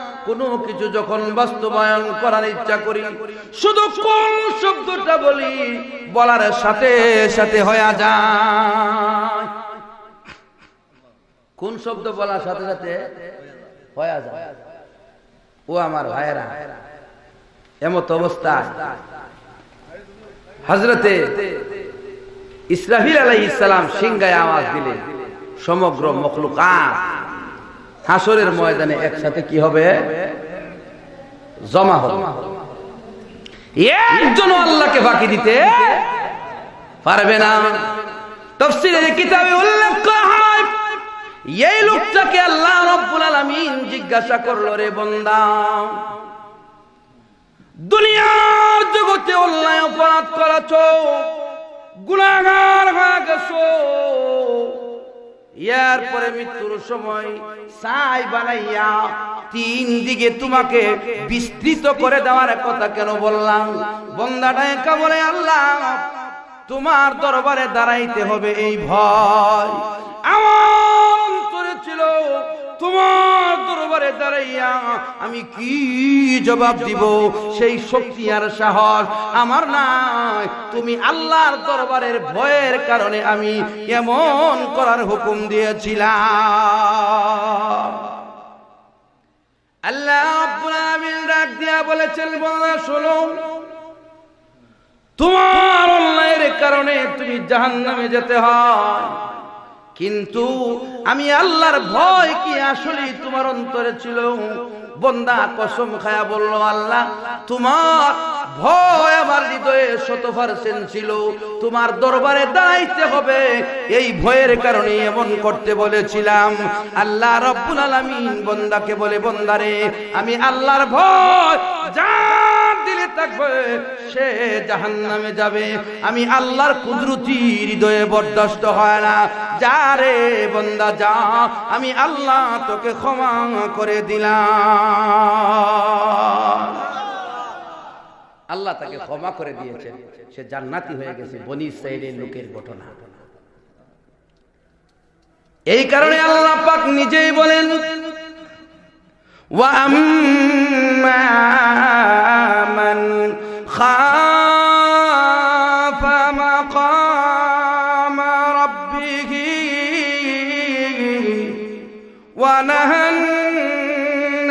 কোনো কিছু যখন বাস্তবায়ন করার ইচ্ছা করি, শুধু কোন শব্দটা বলি, বলার সাথে সাথে হয়ে যায়। কোন শব্দ বলার সাথে সাথে হয়ে যায়? ও আমার ভাইয়েরা, এমত অবস্থা হজরতে ইসরাফিল আলাই ইসলাম সিংগায় আওয়াজ দিলে সমগ্র মখলুকাত হাসরের ময়দানে একসাথে কি হবে? জমা হবে। একজন আল্লাহকে বাকি দিতে পারবে না। তফসিলের কিতাবে উল্লেখ করা হয়, এই লোকটাকে আল্লাহ রব্বুল আলামিন জিজ্ঞাসা করল, রে বন্দা, দুনিয়ার জগতে অন্যায় অপরাধ করাছ গুণাগার হয়ে গেছো এরপরে মৃত্যুর সময় সাই বানাইয়া তিন দিকে তোমাকে বিস্তৃত করে দেওয়ার কথা কেন বললাম? বন্দাটা একা বলে আল্লাহ, তোমার দরবারে দাঁড়াইতে হবে এই ভয়। আমার তোমার দরবারে দাঁড়াইয়া আমি কি জবাব দিব? সেই শক্তি আর সাহস আমার নাই। তুমি আল্লাহর দরবারের ভয়ের কারণে আমি এমন করার হুকুম দিয়েছিলাম। আল্লাহ রাব্বুল আলামিন ডাক দিয়া বলেছেন বন্ধা শোনো। তোমার অন্যায়ের কারণে তুমি জাহান্নামে যেতে হয়। কিন্তু আমি আল্লাহর ভয় কি আসলে তোমার অন্তরে ছিল? বন্দা কসম খায়া বলল, আল্লাহ, তোমার ভয় আমার হৃদয়ে শত পার্সেন্ট ছিল। তোমার দরবারে দাঁড়াইতে হবে। এই ভয়ের কারণে এমন করতে বলেছিলাম। আল্লাহ রব্বুল আলামিন বন্দাকে বলে বন্দারে আমি আল্লাহর ভয় যার দিলে থাকবে, সে জাহান্নামে যাবে। আমি আল্লাহর কুদরতি হৃদয়ে বরদাস্ত হয় না। যা রে বন্দা, যা, আমি আল্লাহ তোকে ক্ষমা করে দিলাম। আল্লাহ তাকে ক্ষমা করে দিয়েছেন সে জান্নাতি হয়ে গেছে বনি ইসরায়েলের লোকের ঘটনা এই কারণে আল্লাহ পাক নিজেই বলেন وأما من خاف مقام ربه ونهى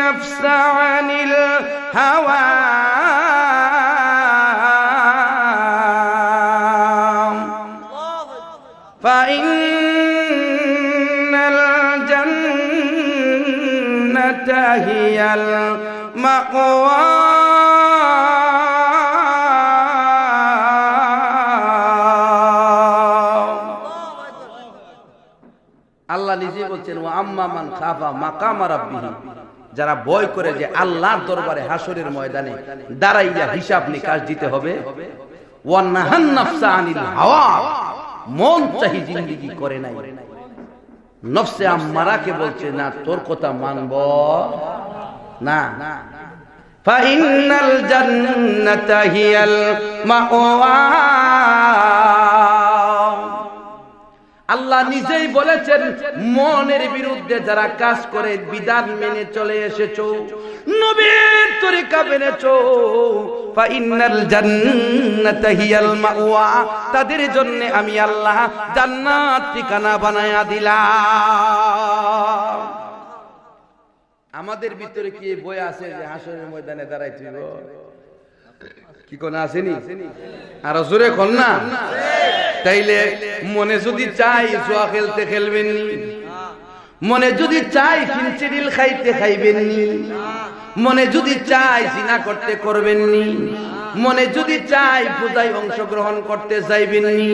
النفس عن الهوى فإن الجنة هي المأوى আল্লাহ নিজে বলছেন ও আম্মা মান খাফা মাকামা রাব্বিহি যারা ভয় করে যে আল্লাহর দরবারে হাসরের ময়দানে দাঁড়াইয়া হিসাব নিকাশ দিতে হবে মন চাহি জিন্দেগি করে নাই। নফসে আম্মারাকে বলছে, না, তোর কথা মানব। না। ফাইনাল জান্নাতা হিয়াল মাওয়া। আল্লাহ নিজেই বলেছেন, মনের বিরুদ্ধে যারা কাজ করে বিধান মেনে চলে এসেছ। নবীর তরিকা মেনেছো। তাদের জন্য আমি আল্লাহ জান্নাত ঠিকানা বানায়া দিলাম। আমাদের ভিতরে কি বই আছে যে হাসনের ময়দানে দাঁড়াই কি কোন আসেনি? আর জোরে কন না? তাইলে মনে যদি চাই জুয়া খেলতে খেলবেন। নি মনে যদি চাই ফিনচিডিল খাইতে খাইবেন। নি মনে যদি চাই জিনা করতে করবেননি মনে যদি চাই পূজায় অংশগ্রহণ করতে চাইবেননি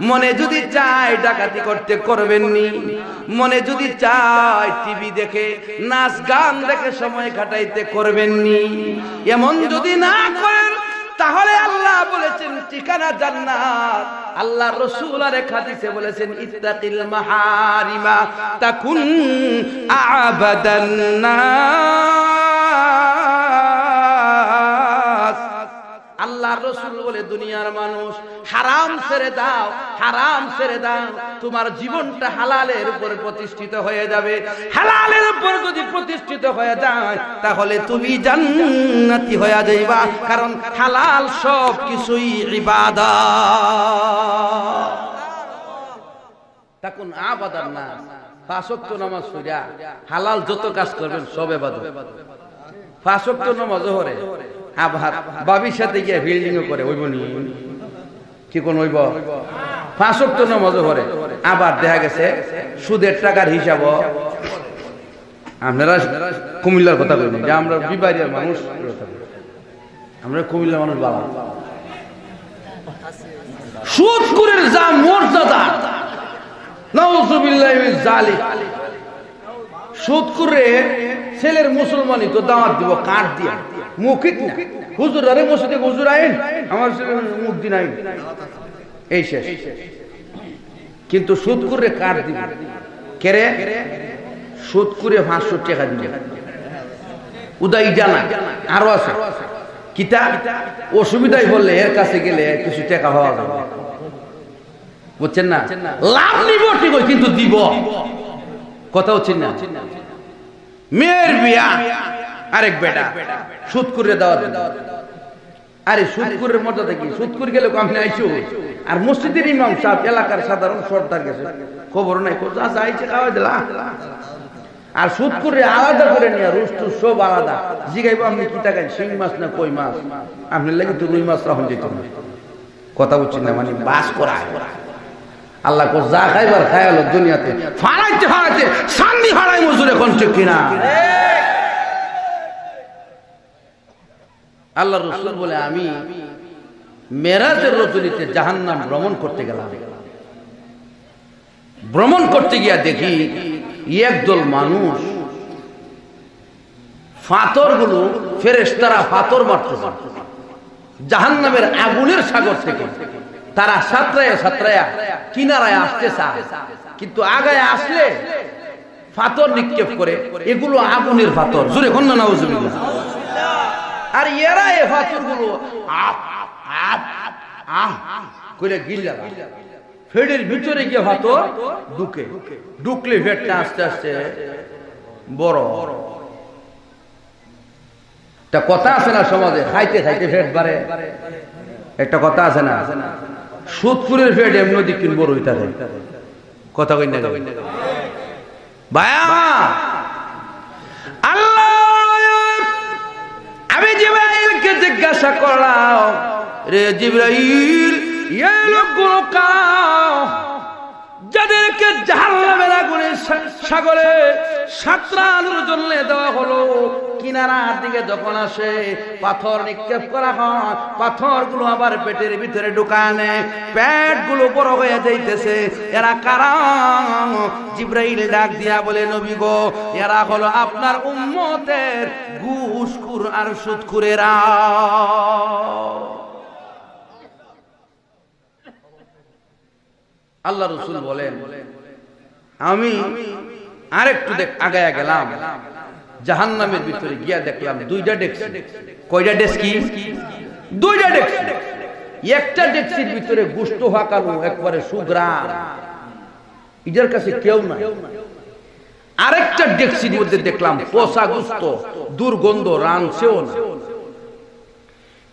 মনে যদি চাই ডাকাতি করতে করবেননি মনে যদি চাই টিভি দেখে, নাচ গান দেখে সময় কাটাইতে করবেননি এমন যদি না করেন তাহলে আল্লাহ বলেছেন, ঠিকানা জান্নাত। আল্লাহ রসুল আর এক হাদিসে বলেছেন, ইত্তাকিল মাহারিমা তাকুন আবাদান্না আল্লাহ রসুল বলে, দুনিয়ার মানুষ, হারাম ছেড়ে দাও, হারাম ছেড়ে দাও। তোমার জীবনটা হালালের উপর প্রতিষ্ঠিত হয়ে যাবে। হালালের উপর যদি প্রতিষ্ঠিত হয়ে যায়, তাহলে তুমি জান্নাতি হয়ে যাইবা। কারণ হালাল সব কিছুই ইবাদত। তখন আবাদার না ফাঁসক্ত নামাজ সইরা হালাল যত কাজ করবেন সব এবাদত ফাঁসক্ত নামাজ হরে। আবার বাবির সাথে গিয়ে বিল্ডিং করে, ওইব নি। কি কোন ওইব? ফাঁসক্ত নামাজ হরে আবার দেখা গেছে, সুদের টাকার হিসাব আপনারা কুমিল্লার কথা বলি যে আমরা বিবাহিয়ার মানুষ। আমরা কুমিল্লার মানুষ বাবা। সুদকুরের যা মর্যাদা, নাউজুবিল্লাহি মিন জালিক সুদকুরে ছেলের মুসলমানই তো দাওয়াত দিব, কাঠ দিয়া। মুখিক না। হুজুর আরে মসজিদে হুজুর আইন, আমার মুখ দিন আইন। এই শেষ। কিন্তু সুদকুরে কাঠ দিব? কেরে সুদকুরে পাঁচশো টাকা দিবে। উদয় জানা, আরও আছে। কিতা? অসুবিধাই বললে এর কাছে গেলে কিছু টাকা হওয়া যাবে। বুঝছেন না? লাভ নিব ঠিক কিন্তু দিব। কথা হচ্ছেন না। মেয়ের বিয়া আরেক বেটা সুদ করে দেওয়া আরে সুদকুরের মর্যাদা কি? সুদকুর গেলে আমি আইসু? আর মসজিদের ইমাম সাহেব, এলাকার সাধারণ সর্দার গেছে। খবর নাই আছে আইছে খাওয়া দিলা আর আলাদা করে নিয়ে রুস্তু সব আলাদা। জিগাইব আপনি কি টাকায় শিং মাছ না কই মাছ? আপনি লাগে তো রুই মাছ রাখুন যেত কথা বলছেন না মানে বাস করা। আল্লাহ কো যা খাইবার খাই হলো দুনিয়াতে। ফাড়াইতে ফাড়াইতে শান্তি ফাড়াই মজুর ঠিক কিনা? আল্লাহ রসুল বলে, আমি মেরাজের রজনীতে জাহান্নাম ভ্রমণ করতে গেলাম। ভ্রমণ করতে গিয়া দেখি একদল মানুষ ফাতরগুলো ফেরেস্তারা ফাতর মারতে জাহান নামের আগুনের সাগর থেকে। তারা সাঁতরায়া সাঁতরায়া কিনারায় আসতে চায় কিন্তু আগায় আসলে ফাতর নিক্ষেপ করে, এগুলো আগুনের ফাতর। জোরে কন্যা নাউজুবিল্লাহ। আর এরা এ ফাতরগুলো করে গিল্লা ফেডের ভিতরে গিয়ে ঢুকে। ঢুকলে আস্তে আস্তে বড়। কথা আছে না সমাজে, খাইতে খাইতে ফেট বাড়ে। একটা কথা আছে না, সুদপুরের ফেট এমনি দিক বড় হইতে কথা কই না আল্লাহ আমি জিব্রাইলকে জিজ্ঞাসা করলাম রে জিব্রাইল এই লোকগুলো কাও যাদেরকে জাহান্নামের সাগরে সাঁতরানোর জন্য দেওয়া হলো, কিনারার দিকে যখন আসে, পাথর নিক্ষেপ করা হয়, পাথরগুলো আবার পেটের ভিতরে ঢুকানে পেটগুলো বড় হয়ে যাইতেছে। এরা কারা? জিব্রাইল ডাক দিয়া বলে, নবী গো, এরা হলো আপনার উম্মতের ঘুষখুর আর সুদখুরেরা আল্লাহ রসুল বলেন, আমি আরেকটু দেখ, আগায়া গেলাম। জাহান নামের ভিতরে গিয়া দেখলাম দুইটা ডেক্সি। কয়টা ডেস্কি দুইটা ডেক্সি। একটা ডেক্সির ভিতরে গুস্ত হাঁকানো একবারে সুগ্রাম। ইটার কাছে কেউ না আরেকটা ডেক্সির মধ্যে দেখলাম পোষা গুস্ত, দুর্গন্ধ, রানছেও না।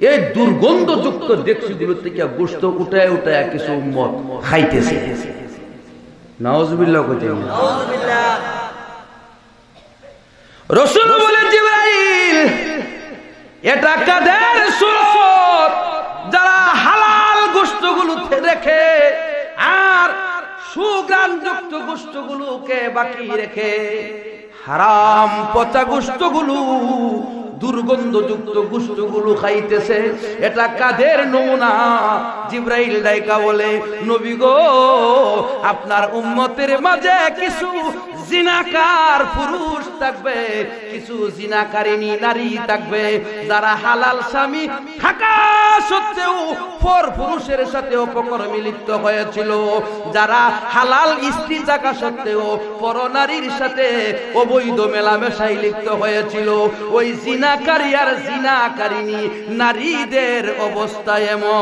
এই দুর্গন্ধযুক্ত ডেক্সিগুলো থেকে গোস্ত উঠায় উঠায় কিছু উম্মত খাইতেছে। নাউজুবিল্লাহ কইতে রসুল বলে এটা কাদের সুরত যারা হালাল গোস্তগুলো রেখে আর সুগ্রাম যুক্ত গোস্তগুলোকে বাকি রেখে হারাম পচা গোস্তগুলো দুর্গন্ধযুক্ত গুস্তগুলো খাইতেছে। এটা কাদের নমুনা? জিব্রাইল ডাইকা বলে, নবী গো, আপনার উম্মতের মাঝে কিছু জিনাকার পুরুষ থাকবে, কিছু জিনাকারিনী নারী থাকবে, যারা হালাল স্বামী থাকা সত্ত্বেও পর পুরুষের সাথে অপকর্মে লিপ্ত হয়েছিল। যারা হালাল স্ত্রী থাকা সত্ত্বেও পর নারীর সাথে অবৈধ মেলামেশাই লিপ্ত হয়েছিল। ওই জিনাকারী আর জিনাকারিনী নারীদের অবস্থা এমন।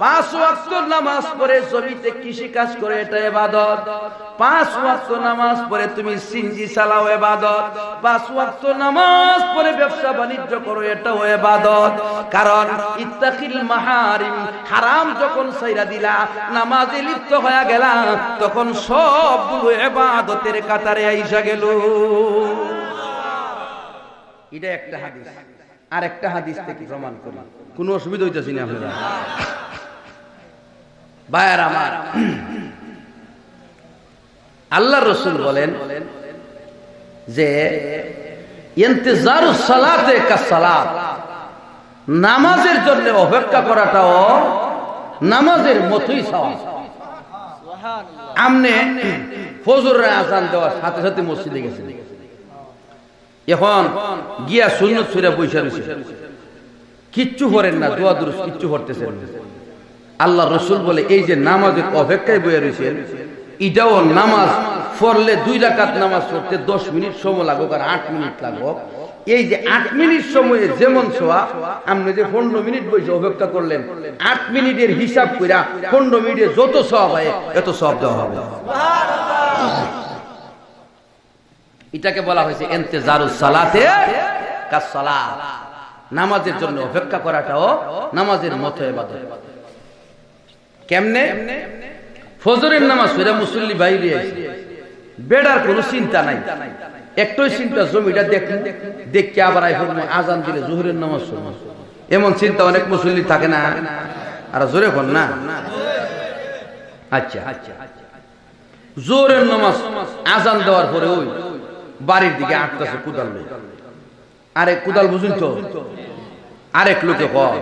পাঁচ ওয়াক্ত নামাজ পড়ে জমিতে কৃষি কাজ করে, এটা এবাদত পাঁচ ওয়াক্ত নামাজ পড়ে তুমি সিনজি চালাও পাঁচ ওয়াক্ত নামাজ পড়ে ব্যবসা বাণিজ্য করো, এটাও কারণ ইত্তাকিল মাহারিম, হারাম যখন সাইরা দিলা, নামাজে লিপ্ত হয়ে গেলা, তখন সবগুলো এবাদতের কাতারে আইসা গেল। এটা একটা হাদিস। আর একটা হাদিস থেকে প্রমাণ করি। কোনো অসুবিধা হইতেছি না আপনারা? ভাইয়ার আমার। আল্লাহ রসুল বলেন যে নামাজের জন্য অপেক্ষা করাটাও নামাজের মতোই আমনে ফজরের আজান দেওয়ার সাথে সাথে মসজিদে গেছে এখন গিয়া শূন্য সুরে বৈশা রয়েছে। কিচ্ছু করেন না দোয়া দুরুস কিচ্ছু করতেছেন আল্লাহ রসুল বলে, এই যে নামাজের অপেক্ষায় বয়ে রয়েছেন এটাও নামাজ পড়লে দুই রাকাত নামাজ পড়তে দশ মিনিট সময় লাগুক আর আট মিনিট লাগুক এই যে আট মিনিট সময়ে যেমন ছোয়া, আপনি যে পনেরো মিনিট বসে অপেক্ষা করলেন, আট মিনিটের হিসাব কইরা পনেরো মিনিটে যত সব হয় এত সব দেওয়া হবে। এটাকে বলা হয়েছে এন্তেজারু সালাতে কাজ সালাত। নামাজের জন্য অপেক্ষা করাটাও নামাজের মতো এবাদত কেমনে? ফজরের নামাজ ফেরা মুসল্লি বাইরে বেড়ার কোনো চিন্তা নাই। একটাই চিন্তা জমিটা দেখ দেখকে আবার আজান দিলে জোহরের নামাজ শুনব এমন চিন্তা অনেক মুসল্লি থাকে না। আর জোরে কোন না। আচ্ছা। আচ্ছা জোরের নামাজ আজান দেওয়ার পরে ওই বাড়ির দিকে আটকাছে কুদাল আরে কুদাল বুঝুন তো? আরেক লোকে কয়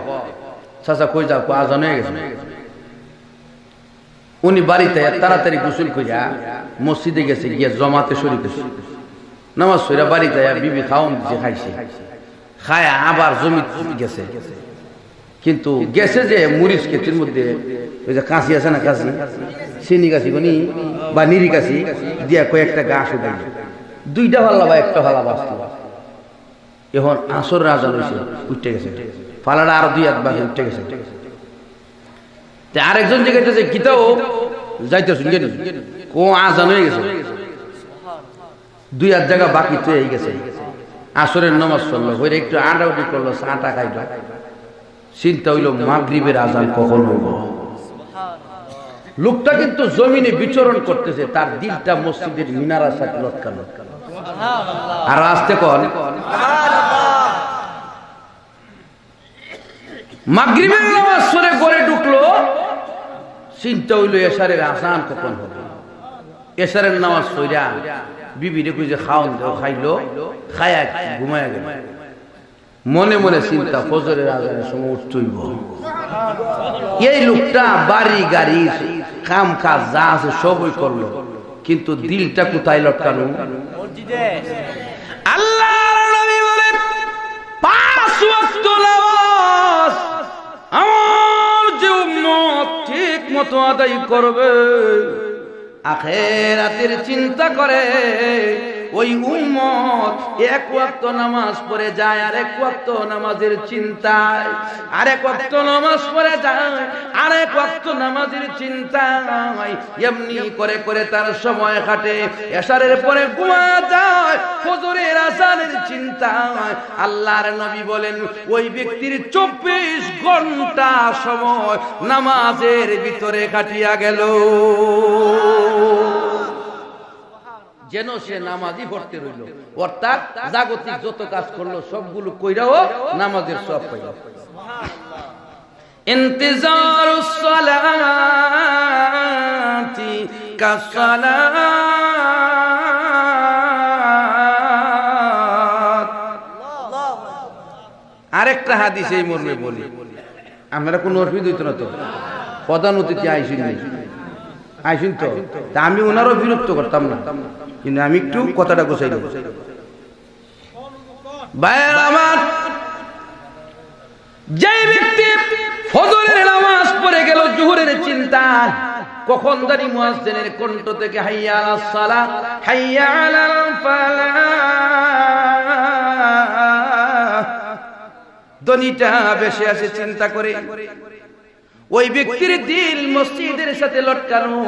চাচা কই যাও আজান হয়ে গেছে? উনি বাড়িতে তাড়াতাড়ি গোসল করিয়া মসজিদে গেছে, গিয়ে জমাতে শরীর হয়েছে নামাজ সইরা বাড়িতে বিবি খাওয়ান দিছে খাইছে। খায়া আবার জমি গেছে। কিন্তু গেছে যে মরিচ ক্ষেত্রের মধ্যে, ওই যে কাশি আছে না কাশি চিনি কাশি কোনি বা নিরি কাশি দিয়া কয়েকটা গাছ উঠাই দুইটা ভাল্লা বা একটা ভাল্লা বাঁচল। এখন আসর রাজা রয়েছে উঠতে গেছে। পালাটা আরও দুই এক বাকি উঠতে গেছে। আরেকজন জিজ্ঞাসা গীতাও যাইতে শুনকে কো আজান হয়ে গেছে। দুই এক জায়গা বাকি তো এই গেছে। আসরের নমাজ পড়ল, হইরে একটু আন্ডাউটি করল চাটা খাইল। চিন্তা হইল, মাগরিবের আজান কখন হইব? লোকটা কিন্তু জমিনে বিচরণ করতেছে, তার দিলটা মসজিদের মিনারার সাথে লটকানো আর আসতে কন। মাগরিবের নামাজ পড়ে ঘরে ঢুকলো, চিন্তা হইল, এসারের আসান কখন হবে? এসারের নামাজ সইরা বিবি রে যে খাওন দেও, খাইলো, খায়া ঘুমায় গেল। মনে মনে চিন্তা, ফজরের আজানের সময় উঠতইব এই লোকটা বাড়ি, গাড়ি, কাম কাজ যা আছে সবই করল, কিন্তু দিলটা কোথায় লটকানো আল্লাহ নবী বলে, পাঁচ নামাজ আমার যে উম্মত ঠিক মতো আদায় করবে আখেরাতের চিন্তা করে ওই উম্মত এক ওয়াক্ত নামাজ পড়ে যায় আর এক ওয়াক্ত নামাজের চিন্তায় আর এক ওয়াক্ত নামাজ পড়ে যায় আর এক ওয়াক্ত নামাজের চিন্তা এমনি করে করে তার সময় কাটে, এশারের পরে ঘুমা যায়, ফজরের আসানের চিন্তা আল্লাহর নবী বলেন, ওই ব্যক্তির চব্বিশ ঘণ্টা সময় নামাজের ভিতরে কাটিয়া গেল। যেন সে নামাজই পড়তে রইল অর্থাৎ জাগতিক যত কাজ করলো সবগুলো কইরাও নামাজের সব পাইল انتظار الصلاة كالصلاة আরেকটা হাদিস এই মর্মে বলি আপনারা কোনো অসুবিধা হইতো না তো প্রধান অতিথি আইসিন নাই আইসিন তো তা আমি ওনারও বিরক্ত করতাম না কিন্তু আমি একটু কথাটা গোছাই দেবো ভাইয়ের আমার যে ব্যক্তি ফজরের নামাজ পড়ে গেল জোহরের চিন্তা কখন জানি মুয়াজ্জিনের কণ্ঠ থেকে হাইয়া আলাস সালাহ হাইয়া আলাল ফালাহ। দনিটা বেশি আসে চিন্তা করে। ওই ব্যক্তির দিল মসজিদের সাথে লটকানো।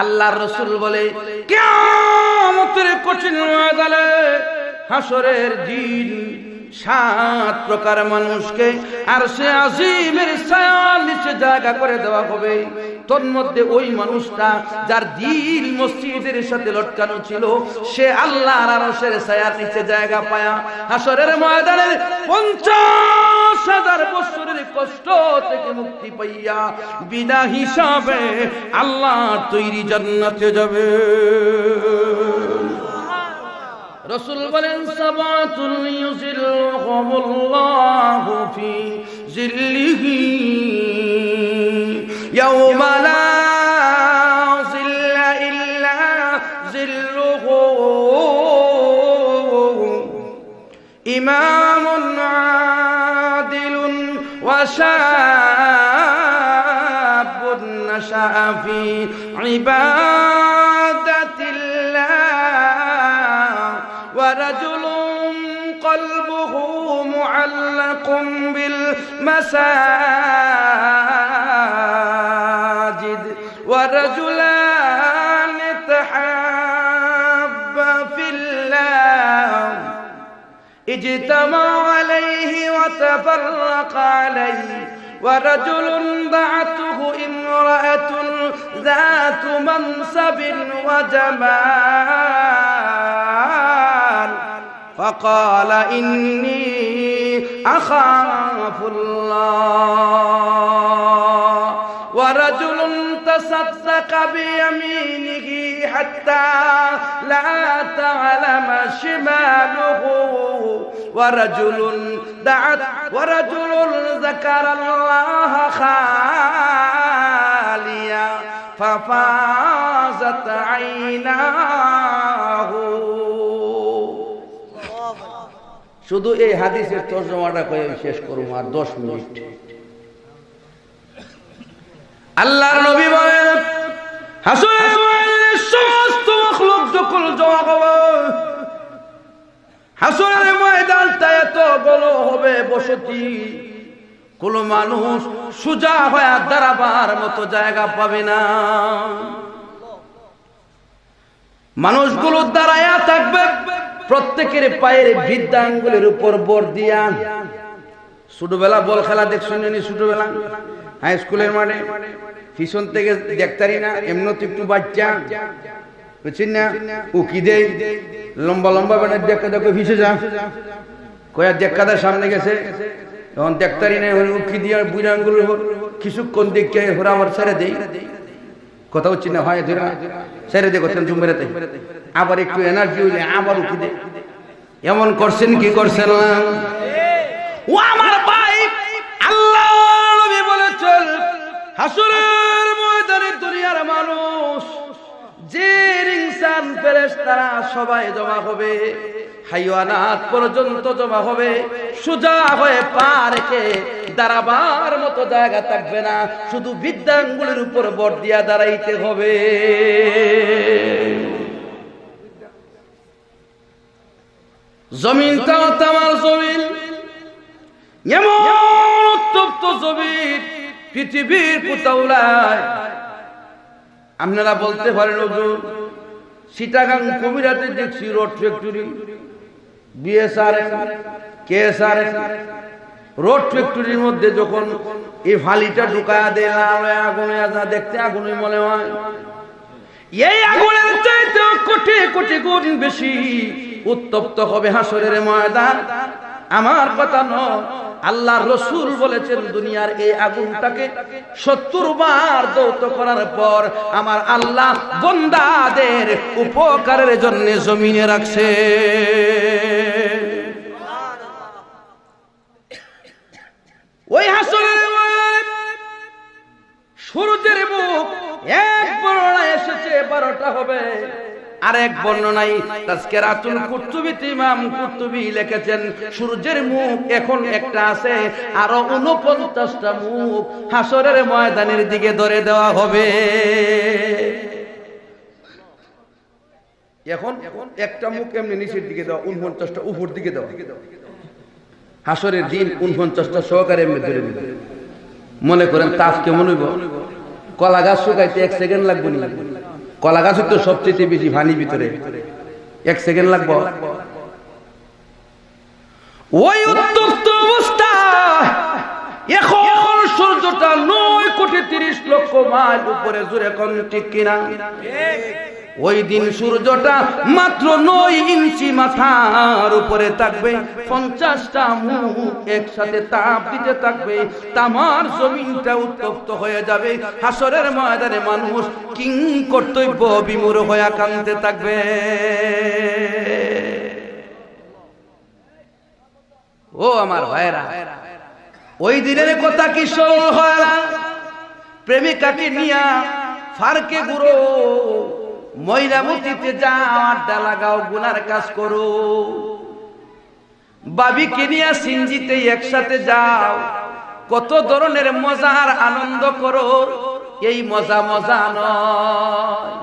আল্লাহর রসুল বলে, কিয়ামতের কঠিন হাসরের দিন সাত প্রকার মানুষকে আর সে আজিমের নিচে জায়গা করে দেওয়া হবে। তোর মধ্যে ওই মানুষটা যার দিল মসজিদের সাথে লটকানো ছিল, সে আল্লাহর আরশের ছায়ার নিচে জায়গা পায়া হাসরের ময়দানের পঞ্চাশ হাজার বছরের কষ্ট থেকে মুক্তি পাইয়া বিনা হিসাবে আল্লাহ তৈরি জান্নাতে যাবে। রসুল বলেন সাবাতুল ইউজিল্লুহুমুল্লাহু ফি ইমামুন شاب نشأ في عبادة الله. ورجل قلبه معلق بالمساجد اجتمع عليه وتفرق عليه ورجل دعته امرأة ذات منصب وجمال. فقال إني أخاف الله. ورجل تصدق بيمينه حتى لا تعلم شماله ورجل دعت ورجل ذكر الله خاليا ففازت عيناه শুধু এই হাদিসের তর্জমাটা কয়ে আমি শেষ করবো আর দশ মিনিট আল্লাহর নবী বলেন সমস্ত মখলুক যখন জমা হবে হাসরের ময়দানটা এত বড় হবে, বসতি। কোন মানুষ সুজা হয়ে দাঁড়াবার মতো জায়গা পাবে না। মানুষগুলো দাঁড়ায়া থাকবে, প্রত্যেকের পায়ের বৃদ্ধাঙ্গুলের উপর বর দিয়া। ছোটবেলা বল খেলা দেখছেন ছোটবেলা? হাই স্কুলের মাঠে পিছন থেকে দেখতারি না এমন একটু বাচ্চা। বুঝছেন না? উকি দেই লম্বা লম্বা বেড়ে দেখা দেখো ভিসে যা। কয়া দেখাদার সামনে গেছে। তখন দেখতারি না উকি দিয়া বুড়া আঙ্গুলের উপর কিছুক্ষণ দেখে ওরা আমার ছেড়ে দেই কথা হচ্ছে না, হয় ধরে। ছেড়ে দে করছেন জুমেরাতে আবার একটু এনার্জি হইলে আবার উঠি দে এমন করছেন কি করছেন না? ও আমার হাসুরের ময়দানে দুনিয়ার মানুষ, যে ফেরেশতারা সবাই জমা হবে, হাইওয়ানাত পর্যন্ত জমা হবে হয়ে পা রেখে দাঁড়াবার মতো জায়গা থাকবে না, শুধু বিদ্যাঙ্গুলের উপর বর দিয়া দাঁড়াইতে হবে। তামার জমিন, এমন উত্তপ্ত জমিন পৃথিবীর কোথাওলায় আপনারা বলতে পারেন, হুজুর সিটাগাং কবিরাতে দেখছি rod factory, BSRM, KSRM. Rod ফ্যাক্টরির মধ্যে যখন এই ফালিটা ঢুকায়া দেয় আগুনে আসা দেখতে আগুনে মনে হয়। এই আগুনের চাইতে কোটি কোটি গুণ বেশি উত্তপ্ত হবে হাসরের ময়দান। আমার কথা নয়। আল্লাহ রসুল বলেছেন, দুনিয়ার এই আগুনটাকে সত্তর বার দৌত করার পর আমার আল্লাহ বন্দাদের উপকারের জন্য জমিনে রাখছে। ওই ময়দানে সূর্যের মুখ এক বড় এসেছে, বারোটা হবে। আর এক বর্ণনাই তাজকেরাতুল কুতুবিতে ইমাম কুতুবি লিখেছেন সূর্যের মুখ এখন একটা আছে আরও 49টা মুখ হাসরের ময়দানের দিকে ধরে দেওয়া হবে। এখন একটা মুখ এমনি নিচের দিকে দেওয়া উনপঞ্চাশটা উপর দিকে দেওয়া। হাসরের দিন উনপঞ্চাশটা সহকারে এমনি ধরে মনে করেন তাপ কেমন হইব কলা গাছ শুকাইতে এক সেকেন্ড লাগবে নি। কলা গাছ তো সবচেয়ে বেশি ভানি ভিতরে। এক সেকেন্ড লাগবো? ওই উত্তপ্ত অবস্থা! এখন সূর্যটা নয় কোটি তিরিশ লক্ষ মাইল উপরে কোন ঠিক কিনা? ওই দিন সূর্যটা মাত্র নয় ইঞ্চি মাথার উপরে থাকবে, পঞ্চাশটা মুখ একসাথে তাপ দিতে থাকবে, তামার জমিনটা উত্তপ্ত হয়ে যাবে, হাসরের ময়দানে মানুষ কিং কর্তব্য বিমূর হয়ে কানতে থাকবে। ও আমার ভাইরা ওই দিনের কথা কি স্মরণ হয় প্রেমিকাকে নিয়া ফারকে গুরো ময়রামতিতে যাও আড্ডা লাগাও গুনার কাজ করো। বাবি নিয়ে সিঞ্জিতে একসাথে যাও, কত ধরনের মজার আনন্দ করো, এই মজা মজা নয়।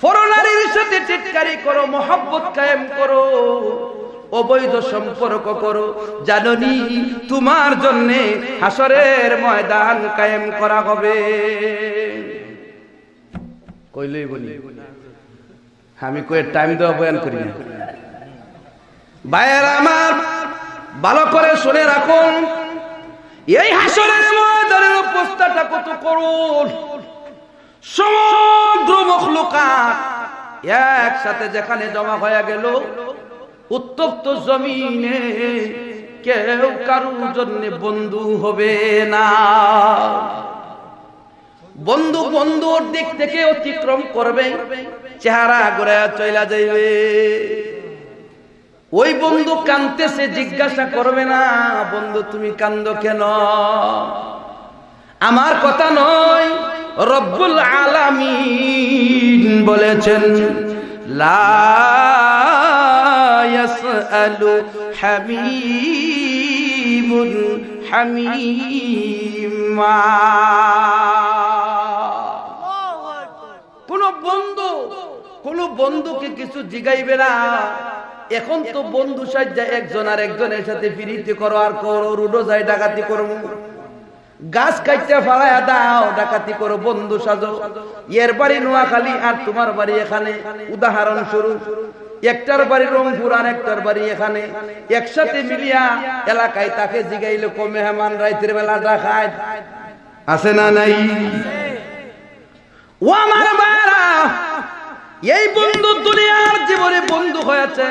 ফরনারীর সাথে টিটকারি করো, মোহাব্বত কায়েম করো। অবৈধ সম্পর্ক করো। জাননি, তোমার জন্য হাসরের ময়দান কায়েম করা হবে। কইলই বলি, আমি কয়ে টাইম দেওয়া বয়ান করি ভাইয়ের আমার, ভালো করে শুনে রাখুন, এই হাসরের ময়দানের অবস্থাটা কত করুন। সমগ্র মখলুকাত একসাথে যেখানে জমা হয়ে গেল উত্তপ্ত জমিনে কেউ কারুর জন্য বন্ধু হবে না। বন্ধু বন্ধুর দিক থেকে অতিক্রম করবে, চেহারা ঘুরে চইলা যাইবে। ওই বন্ধু কানতেছে, জিজ্ঞাসা করবে না, বন্ধু, তুমি কান্দ কেন? আমার কথা নয়, রব্বুল আলামিন বলেছেন, লা ইয়াসআলু হামিমুন হামিমা কোন বন্ধু, কোন বন্ধুকে কিছু জিগাইবে না। এখন তো বন্ধু সাজ্জা একজন আর একজনের সাথে ফিরিতে করো আর করো, রুডো যাই ডাকাতি করব। গাছ কাইতে ফালায়া দাও, ডাকাতি করো, বন্ধু সাজো। এর বাড়ি নোয়াখালী আর তোমার বাড়ি এখানে। উদাহরণ স্বরূপ একটার বাড়ি রংপুর আর একটার বাড়ি এখানে। একসাথে মিলিয়া এলাকায় তাকে জিগাইলে মেহমান, রাইতের বেলা ডাকায় আছে না নাই? ও আমার বাড়া এই বন্ধু দুনিয়ার জীবনে বন্ধু হয়েছে।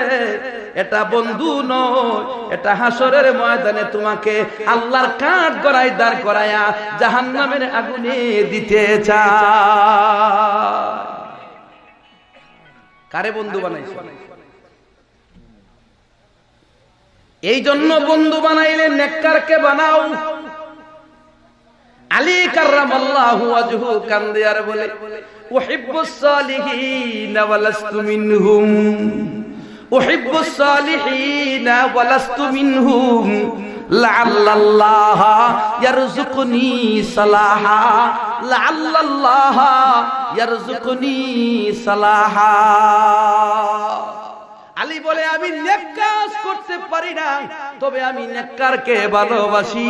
এটা বন্ধু নয়, এটা হাসরের ময়দানে তোমাকে আল্লাহর কাঠ গড়াই দাঁড় করায়া জাহান নামের আগুনে দিতে চায়। কারে বন্ধু বানাইছে? এই জন্য বন্ধু বানাইলে নেককারকে বানাও। আলী কার্রামাল্লাহু ওয়াজহু কান্দিয়ার বলে উহিব্বুস সালিহিন ওয়ালাস্তু মিনহুম। উহিব্বুস সালিহিন ওয়ালাস্তু মিনহুম। আলী বলে, আমি নেক কাজ করতে পারি না, তবে আমি নেককারকে ভালোবাসি।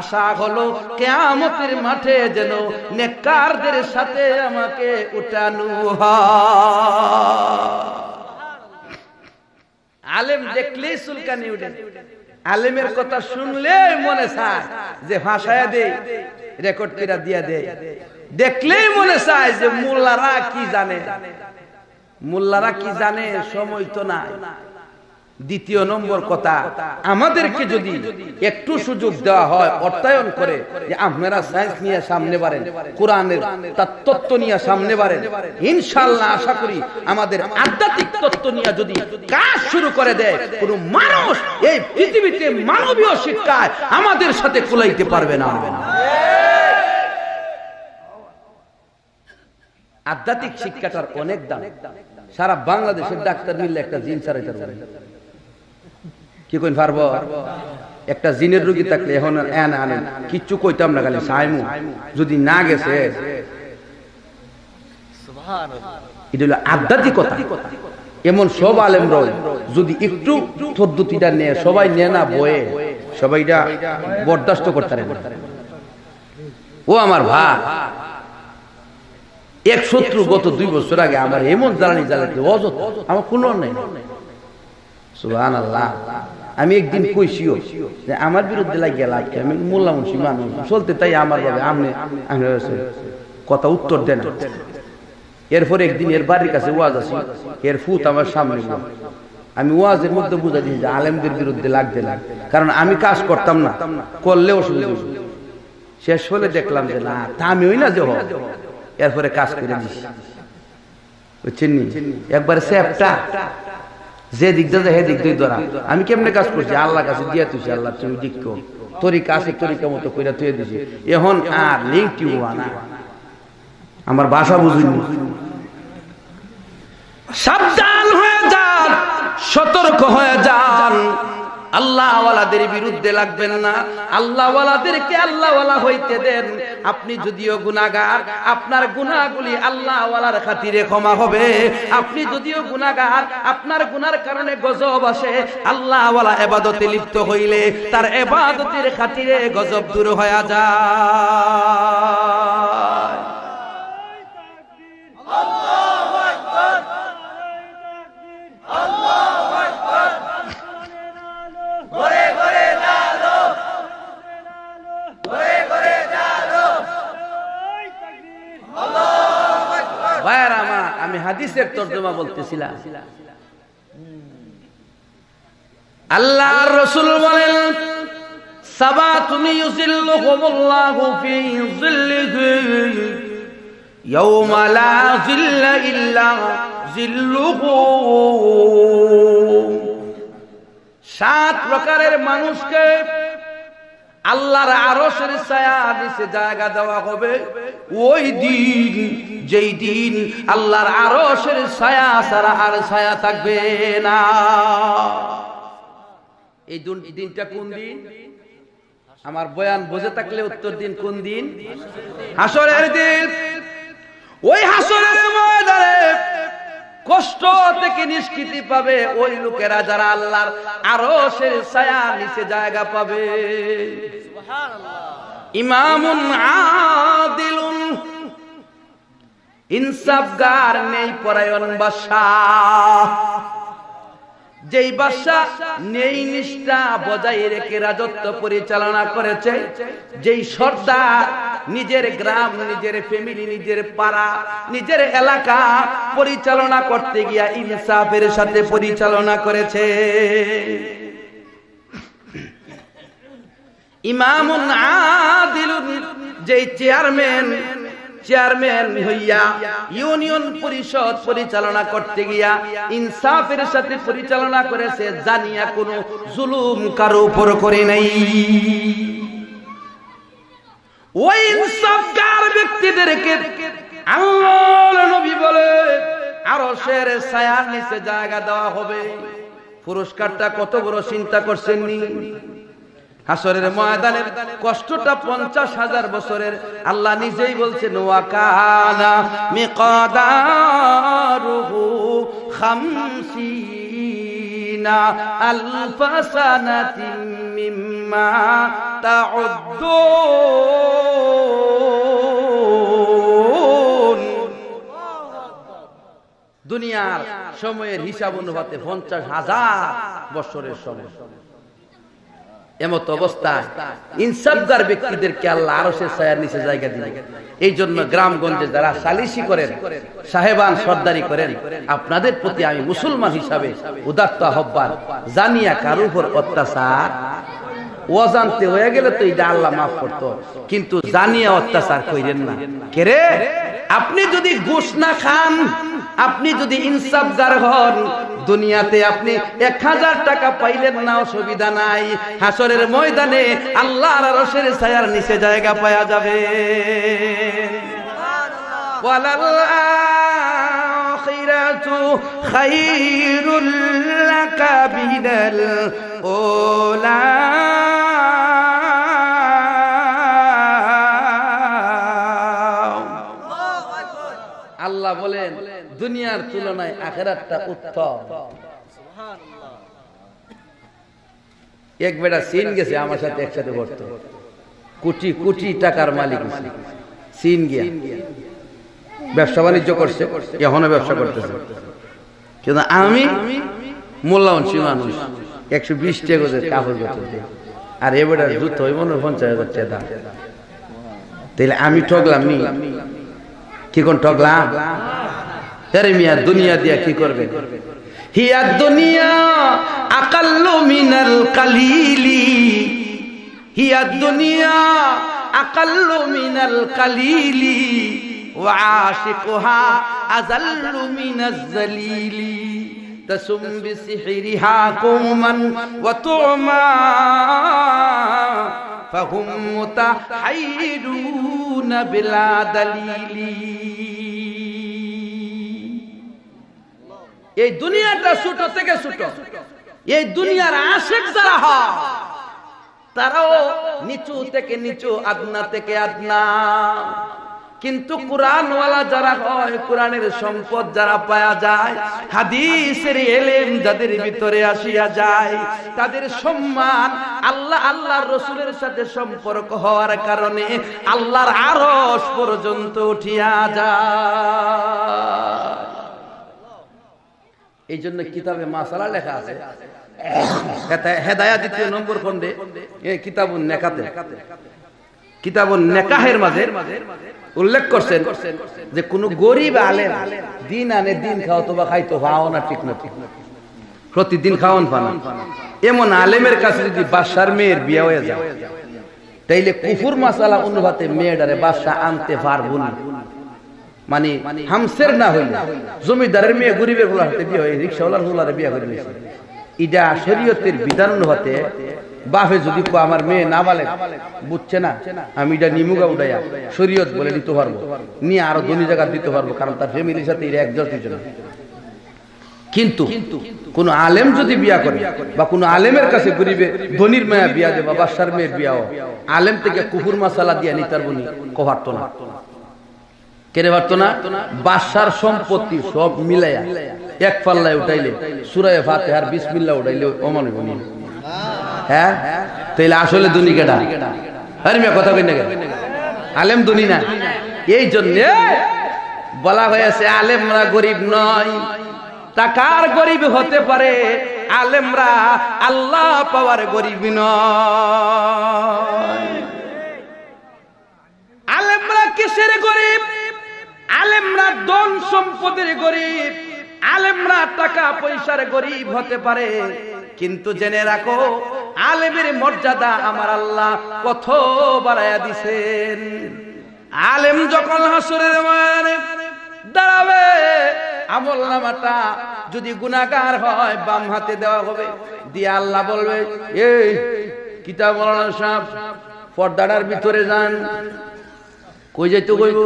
আশা হলো, কেয়ামতের মাঠে যেন নেককারদের সাথে আমাকে উঠানো আলেম দেখলেই চুলকানি উঠে। আলেমের কথা শুনলে মনে চায় যে ভাষায় দে রেকর্ড করে দিয়া দে। দেখলেই মনে চায় যে মোল্লারা কি জানে? মোল্লারা কি জানে? সময় তো নাই। দ্বিতীয় নম্বর কথা আমাদেরকে যদি একটু সুযোগ দেওয়া হয় অর্থায়ন করে যে আপনারা সায়েন্স নিয়ে সামনে বাড়েন কোরআনের তার তত্ত্ব নিয়ে সামনে বাড়েন। ইনশাল্লাহ আশা করি আমাদের আধ্যাত্মিক তত্ত্ব নিয়ে যদি কাজ শুরু করে দেয় কোন মানুষ এই পৃথিবীতে মানবীয় শিক্ষায় আমাদের সাথে কুলাইতে পারবে না। আধ্যাত্মিক শিক্ষাটার অনেক দাম। সারা বাংলাদেশের ডাক্তার মিললে একটা জিন চালাইতে পারবে। কি কইন পারব? একটা জিনের রোগী থাকলে এখন এন আনেন কিচ্ছু কইতাম না খালি, সাইমু। যদি না গেছে, এটা হলো আধ্যাত্মিকতা। এমন সব আলেম রয়, যদি একটু পদ্ধতিটা নেয়, সবাই নেয় না বয়ে সবাইটা বরদাস্ত করতে ও আমার ভাই, এক শত্রু গত দুই বছর আগে আমার এমন জ্বালানি জ্বালাতে অযথ। আমার কোনো নেই। সুহান আল্লাহ আমি একদিন কইছিও যে আমার বিরুদ্ধে লাগিয়ে কি? আমি মোল্লা মুন্সি মানুষ, চলতে তাই আমার ভাবে আমনে হয়েছে। কথা উত্তর দেন এরপরে একদিন এর বাড়ির কাছে ওয়াজ আছে এর ফুত আমার সামনে আমি ওয়াজের মধ্যে বুঝা দিই যে আলেমদের বিরুদ্ধে লাগবে না কারণ আমি কাজ করতাম না করলে অসুবিধা। শেষ হলে দেখলাম যে না তা আমি ওই না যে এরপরে কাজ করে দিছি বুঝছেন? একবারে স্যাপটা যে দিক দিয়ে হে দিক দিয়ে ধরা আমি কেমনে কাজ করছি? আল্লাহ কাছে দিয়া তুই আল্লাহ, তুমি দিক তরিকা আছে, তরিকা মতো কইরা তুই দিছি। এখন আর লিঙ্ক টিউ না আমার ভাষা বুঝিনি। সাবধান হয়ে যান, সতর্ক হয়ে যান। আল্লাহওয়ালাদের বিরুদ্ধে লাগবেন না। আল্লাহওয়ালাদেরকে আল্লাহওয়ালা হইতে দেন। আপনি যদিও গুনাহগার, আপনার গুনাহগুলি আল্লাহওয়ালার খাতিরে ক্ষমা হবে। আপনি যদিও গুনাহগার, আপনার গুনার কারণে গজব আসে। আল্লাহওয়ালা এবাদতে লিপ্ত হইলে তার এবাদতের খাতিরে গজব দূর হয়ে যায়। হাদিসের তর্জমা বলতেছিলাম আল্লাহ রসুল বলেন সাবা তুমি ইউজিল্লুহুমুল্লাহু ফি জিল্লিহি ইয়াওমা লা জিল্লা ইল্লা জিল্লুহু সাত প্রকারের মানুষকে আল্লাহর আরশের ছায়া নিচে জায়গা দেওয়া হবে। ওই দিন, যেই দিন আল্লাহর আরশের ছায়া ছাড়া আর ছায়া থাকবে না। এই দুন- দিনটা কোন দিন? আমার বয়ান বোঝে থাকলে উত্তর দিন কোন দিন? হাসরের দিন। ওই হাসরের ময়দানে কষ্ট থেকে নিষ্কৃতি পাবে ওই লোকেরা যারা আল্লাহর আরও সে ছায়া নিচে জায়গা পাবে। ইমামুন আদিলুন ইনসাফগার নেই পরায়ণ বাদশাহ। যেই বাদশাহ নেই নিষ্ঠা বজায় রেখে রাজত্ব পরিচালনা করেছে, যেই সর্দার নিজের গ্রাম, নিজের ফ্যামিলি নিজের পাড়া, নিজের এলাকা পরিচালনা করতে গিয়া ইনসাফের সাথে পরিচালনা করেছে। ইমামুন আদিলুন, যেই চেয়ারম্যান চেয়ারম্যান হইয়া ইউনিয়ন পরিষদ পরিচালনা করতে গিয়া ইনসাফের সাথে পরিচালনা করেছে, জানিয়া কোনো জুলুম কারও উপর করে নাই। ওই ইনসাফগার ব্যক্তিদেরকে আল্লাহর নবী বলে আরও শের ছায়ার নিচে জায়গা দেওয়া হবে। পুরস্কারটা কত বড় চিন্তা করছেন নি? আসরের ময়দানের কষ্টটা পঞ্চাশ হাজার বছরের। আল্লাহ নিজেই বলছে দুনিয়ার সময়ের হিসাব অনুপাতে পঞ্চাশ হাজার বছরের সময়। এমত অবস্থায় ইনসাফগার ব্যক্তিদেরকে আল্লাহ আরও সে ছায়ার নিচে জায়গা দিলে এই জন্য গ্রামগঞ্জে যারা সালিসি করেন, সাহেবান সর্দারি করেন, আপনাদের প্রতি আমি মুসলমান হিসাবে উদাত্ত আহ্বান জানিয়া কারোর উপর অত্যাচার অজান্তে হয়ে গেলে তো এটা আল্লাহ মাফ করতো, কিন্তু জানিয়া অত্যাচার কইরেন না। কেরে আপনি যদি ঘুষ না খান আপনি যদি ইনসাফদার হন, দুনিয়াতে আপনি এক হাজার টাকা পাইলেন না, অসুবিধা নাই। হাসরের ময়দানে আল্লাহ রসের ছায়ার নিচে জায়গা পাওয়া যাবে। খাইরুল কাবিনাল ওলা। দুনিয়ার তুলনায় আখেরাতটা উত্তম। এক বেটা সিন গেছে, আমার সাথে একসাথে পড়তো। কোটি কোটি টাকার মালিক। সিন গিয়া। ব্যবসা বাণিজ্য করছে, এখনও ব্যবসা করতেছে। কিন্তু আমি মোল্লাউনসি মানুষ, একশো বিশ টাকা কাপড় দিই। আর এবার জুত হইব না, পঞ্চাশ হাজার টাকা। তাইলে আমি ঠকলাম নি? কি কোন ঠকলাম আরে মিয়া দুনিয়া দিয়া কি করবে হিয়া দুনিয়া আকাল্লু মিনাল কালিলি হিয়া দুনিয়া আকাল্লু মিনাল কালিলি وعاشقها أذل من الذليل تسم بسحرها قوما وطعما فهم متحيرون بلا دليل এই দুনিয়াটা ছোট থেকে ছোট। এই দুনিয়ার আশেক যারা তারাও নিচু থেকে নিচু, আদনা থেকে আদনা। কিন্তু কোরআনওয়ালা যারা হয়, কোরআনের সম্পদ যারা পাওয়া যায়, হাদিসের এলেম যাদের ভিতরে আসিয়া যায়, তাদের সম্মান আল্লাহ আল্লাহর রসুলের সাথে সম্পর্ক হওয়ার কারণে আল্লাহর আরস পর্যন্ত উঠিয়া যায়। এই জন্য কিতাবে মাসালা লেখা আছে। হেদায়া দ্বিতীয় নম্বর খন্ডে এই কিতাবুন নেকাতে। কিতাবুন নেকাহের মাঝে উল্লেখ করছেন যে কোন গরিব আলেম দিন আনে দিন খাও তো বা খাইতো খাও না, ঠিক না, ঠিক প্রতিদিন খাওয়ান পানা এমন আলেমের কাছে যদি বাসার মেয়ের বিয়ে হয়ে যায়, তাইলে কুফুর মাসালা অনুভাতে মেয়েটারে বাসা আনতে পারব না। মানে হামসের না হইলে। জমিদারের মেয়ে গরিবের হোলা হাতে বিয়ে হয়, রিক্সাওয়ালার হোলারে বিয়ে করে নিয়েছে ইটা শরীয়তের বিধান হতে বাপে যদি কো আমার মেয়ে না বলে, বুঝছে না, আমি এটা নিমুগা উঠাইয়া শরীয়ত বলে দিতে পারব, নিয়ে আরও ধনী জায়গা দিতে পারব, কারণ তার ফ্যামিলির সাথে এটা একজোট হয়েছে না কিন্তু কোন আলেম যদি বিয়া করে, বা কোন আলেমের কাছে গরিবে, ধনির মায়া বিয়া দেবা বাসার মেয়ের বিয়াও আলেম থেকে কুকুর মাসালা দিয়া নিতার বনি কভারত না। কেড়ে পারতো না? বাসার সম্পত্তি সব মিলাইয়া এক পাল্লায় উঠাইলে সুরায় ফাতে আর বিসমিল্লা উঠাইলে অমন হ্যাঁ? তাইলে আসলে দুনি মিয়া, কথা কই না? আলেম দুনি না? এই জন্য বলা হয়েছে, আলেমরা গরিব নয়। টাকার গরিব হতে পারে, আলেমরা আল্লাহ পাওয়ার গরিব নয়। আলেমরা কিসের গরিব? আলেমরা ধন সম্পদের গরিব, আলেমরা টাকা পয়সার গরিব হতে পারে। কিন্তু জেনে রাখো, আলেমের মর্যাদা আমার আল্লাহ কত বাড়াইয়া দিছেন। আলেম যখন হাসরের মানে দাঁড়াবে, আমল নামাটা যদি গুনাহগার হয়, বাম হাতে দেওয়া হবে। দিয়ে আল্লাহ বলবে, এই কিতাব মৌলানা পর্দাটার ভিতরে যান। কই যাইতে কইব?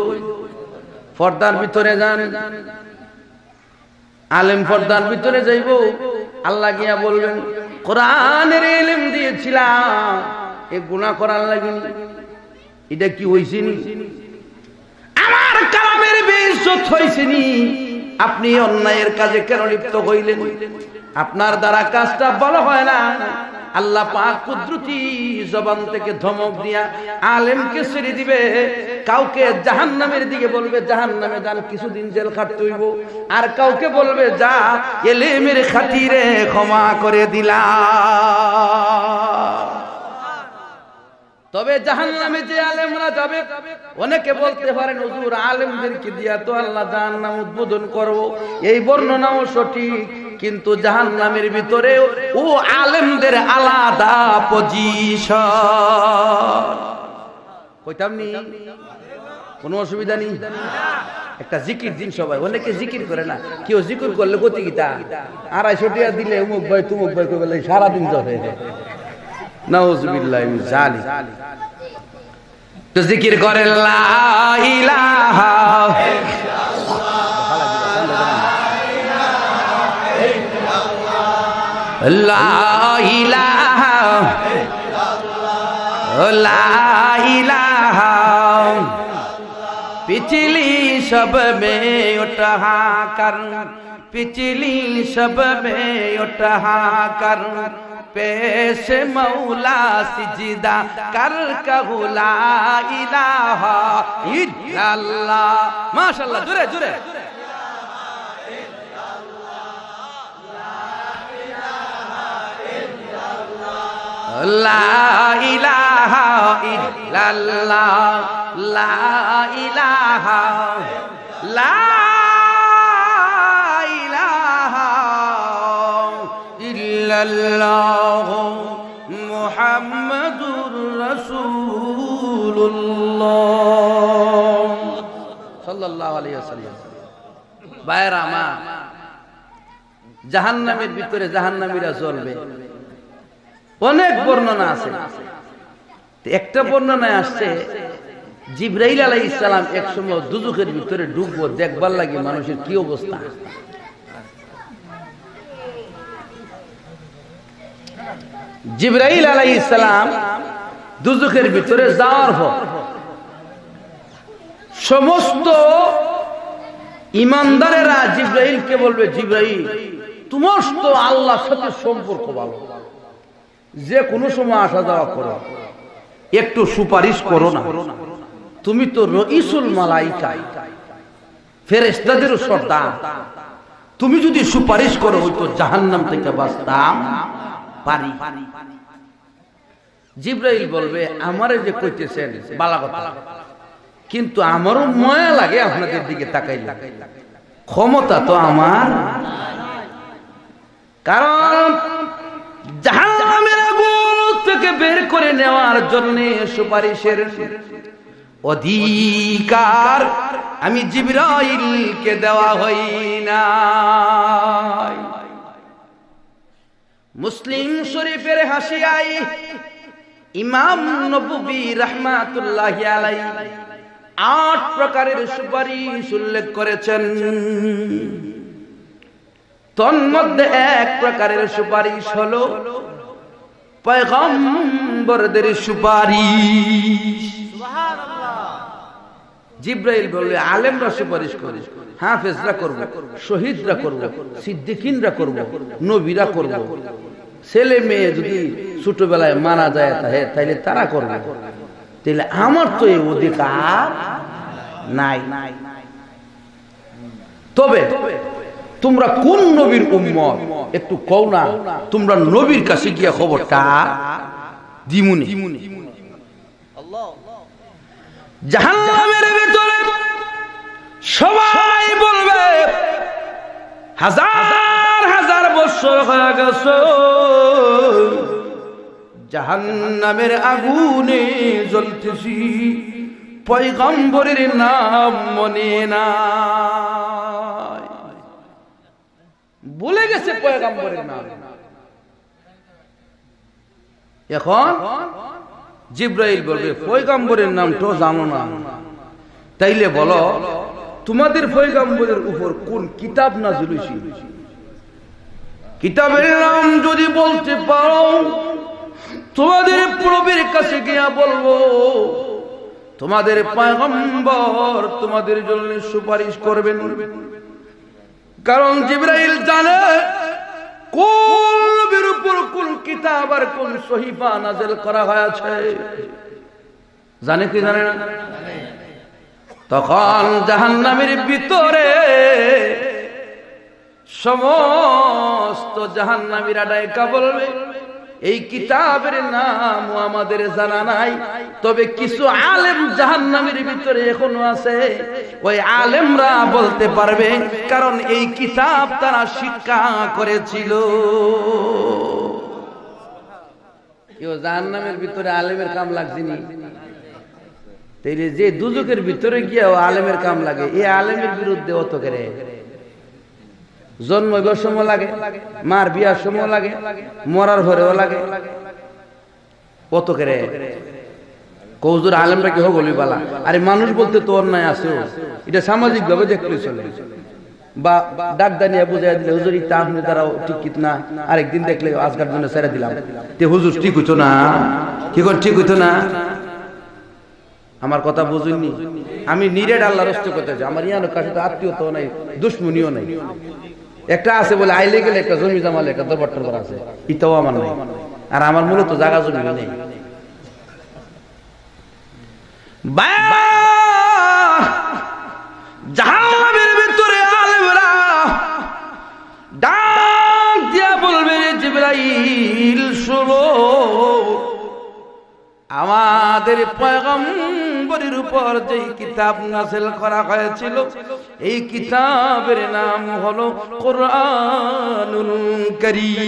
পর্দার ভিতরে যান। আলেম পর্দার ভিতরে যাইব। আল্লাহ গিয়া বলবেন, কোরআনের এলেম দিয়েছিলাম। এ গুণা করার লাগিনি এটা কি হয়েছে আমার কালামের বেশ হয়েছে নি। আপনি অন্যায়ের কাজে কেন লিপ্ত হইলেন? আপনার দ্বারা কাজটা ভালো হয় না। আল্লাহ পাক কুদরতি জবান থেকে ধমক দিয়া আলেমকে ছেড়ে দিবে। কাউকে জাহান নামের দিকে বলবে জাহান নামে যান, কিছুদিন জেল খাটতে হইব। আর কাউকে বলবে, যা, এলেমের খাতিরে ক্ষমা করে দিলাম। তবে জাহান্নামে যে আলেমরা যাবে, অনেকে বলতে পারেন, হুজুর, আলেমদেরকে দিয়া তো আল্লাহ জাহান্নাম উদ্বোধন করব। এই বর্ণনাও সঠিক, কিন্তু জাহান্নামের ভিতরে ও আলেমদের আলাদা পজিশন কইতাম নি? কোনো অসুবিধা নেই। একটা জিকির দিন সবাই, অনেকে জিকির করে না। কেউ জিকির করলে গতি গীতা আড়াইশো টাকা দিলে উমুক ভাই, তুমুক ভাই কবে সারাদিন যাবে তো জিকির করে লা পিছলি সব মে উঠা কর পিছলি সব মে উঠা কর। پیش مولا سجدہ کر کہو لا الہ الا اللہ ماشاءاللہ جرے جرے لا الہ الا اللہ لا الہ لا ইল্লাল্লাহ মুহাম্মাদুর রাসূলুল্লাহ সাল্লাল্লাহু আলাইহি ওয়াসাল্লাম। বাইরা মা, জাহান্নামের ভিতরে জাহান্নামীরা জ্বলবে। অনেক বর্ণনা আছে। একটা বর্ণনায় আসছে, জিব্রাইল আলাই ইসলাম এক সময় দুজুকের ভিতরে ঢুকবো দেখবার লাগে মানুষের কি অবস্থা। জিব্রাইল আলাই ইসলাম দুজুকের ভিতরে যাওয়ার পর সমস্ত ইমানদারেরা জিব্রাইলকে বলবে, জিব্রাইল, তোমার তো আল্লাহর সাথে সম্পর্ক ভালো। যে কোনো সময় আসা যাওয়া করো। একটু সুপারিশ করো না। তুমি তো রইসুল মালাইকাই ফেরেস্তাদেরও সর্দার। তুমি যদি সুপারিশ করো হয়তো জাহান্নাম থেকে বাঁচতাম। পারি। জিব্রাইল বলবে, আমারে যে কইতেছেন, বালা কিন্তু আমারও ময়া লাগে আপনাদের দিকে তাকাই ক্ষমতা তো আমার। কারণ জাহান্নামের আগুন থেকে বের করে নেওয়ার জন্য সুপারিশের অধিকার আমি জিব্রাইলকে দেওয়া হই না মুসলিম শরীফের হাসিয়াই ইমাম নবী রহমাতুল্লাহ আলাই আট প্রকারের সুপারিশ উল্লেখ করেছেন। তন্মধ্যে এক প্রকারের সুপারিশ হলো, পয়গম্বরদের সুপারিশ। জিব্রাইল বললে আলেমরা সুপারিশ করে হাফেজরা করব শহীদরা করব সিদ্দিকিনরা করব নবীরা করব। ছেলে মেয়ে যদি ছোটবেলায় মারা যায় তাহলে তারা করবে। তাহলে আমার তো এই অধিকার নাই। তবে তোমরা কোন নবীর উম্মত? একটু কও না তোমরা নবীর কাছে গিয়া খবরটা দিমুনি। জাহান্নামের ভিতরে সবাই বলবে, হাজার হাজার বছর হয়ে গেছে। জাহান্নামের আগুনে জ্বলতেছি, পয়গম্বরের নাম মনে না ভুলে গেছে পয়গম্বরের নাম। এখন জিব্রাইল বলবে, পয়গম্বরের নাম তো জানো না। তাইলে বলো, তোমাদের পয়গম্বরের উপর কোন কিতাব না ঝুলেছি কিতাবের নাম যদি বলতে পারো, তোমাদের প্রবের কাছে গিয়া বলব, তোমাদের পয়গম্বর তোমাদের জন্য সুপারিশ করবেন। কারণ জিব্রাইল জানে কোন উপর কোন কিতাব আর কোন সহিফা নাজেল করা হয়েছে? জানে কি জানে না? তখন জাহান্নামের ভিতরে সমস্ত জাহান্নামীরা ডাইকা বলবে এই কিতাবের নাম আমাদের জানা নাই। তবে কিছু আলেম জাহান্নামের ভিতরে এখনও আছে। ওই আলেমরা বলতে পারবে, কারণ এই কিতাব তারা শিক্ষা করেছিল। জাহান্নামের ভিতরে আলেমের কাম লাগছিনি তাইলে যে দুজকের ভিতরে গিয়ে আলেমের কাম লাগে, এই আলেমের বিরুদ্ধে অত করে। জন্মবার সময় লাগে, মার বিয়ার সময় লাগে, মরার ঘরেও লাগে। কত করে? কৌজুর আলেমটা কি হোক বালা? আরে মানুষ বলতে তো অন্যায় আছে এটা সামাজিক ভাবে দেখলে চলে। বা ডাক দানিয়া বুঝাই দিলে, হুজুর, ইতা আপনি দ্বারাও ঠিক কিত না? আরেকদিন দেখলে আজকার জন্য ছেড়ে দিলাম। তে হুজুর, ঠিক হইতো না? কি কর, ঠিক হইতো না? আমার কথা বুঝুননি? আমি নিরেট আল্লাহ রস্ত করতে আমার ইয়ানো কাছে তো আত্মীয়তাও নাই, দুশ্মনীও নাই। একটা আছে বলে আইলে গেলে একটা জমি জামালে একটা দরবার টরবার আছে। ইটাও আমার নাই। আর আমার মূলত জায়গা জমি নেই। জাহান্নামের ভিতরে আলেমরা ডাক দিয়া বলবে, জিবরাইল শুনো। আমাদের পয়গম্বরের উপর যে কিতাব নাসেল করা হয়েছিল, এই কিতাবের নাম হলো কোরআনুল করিম।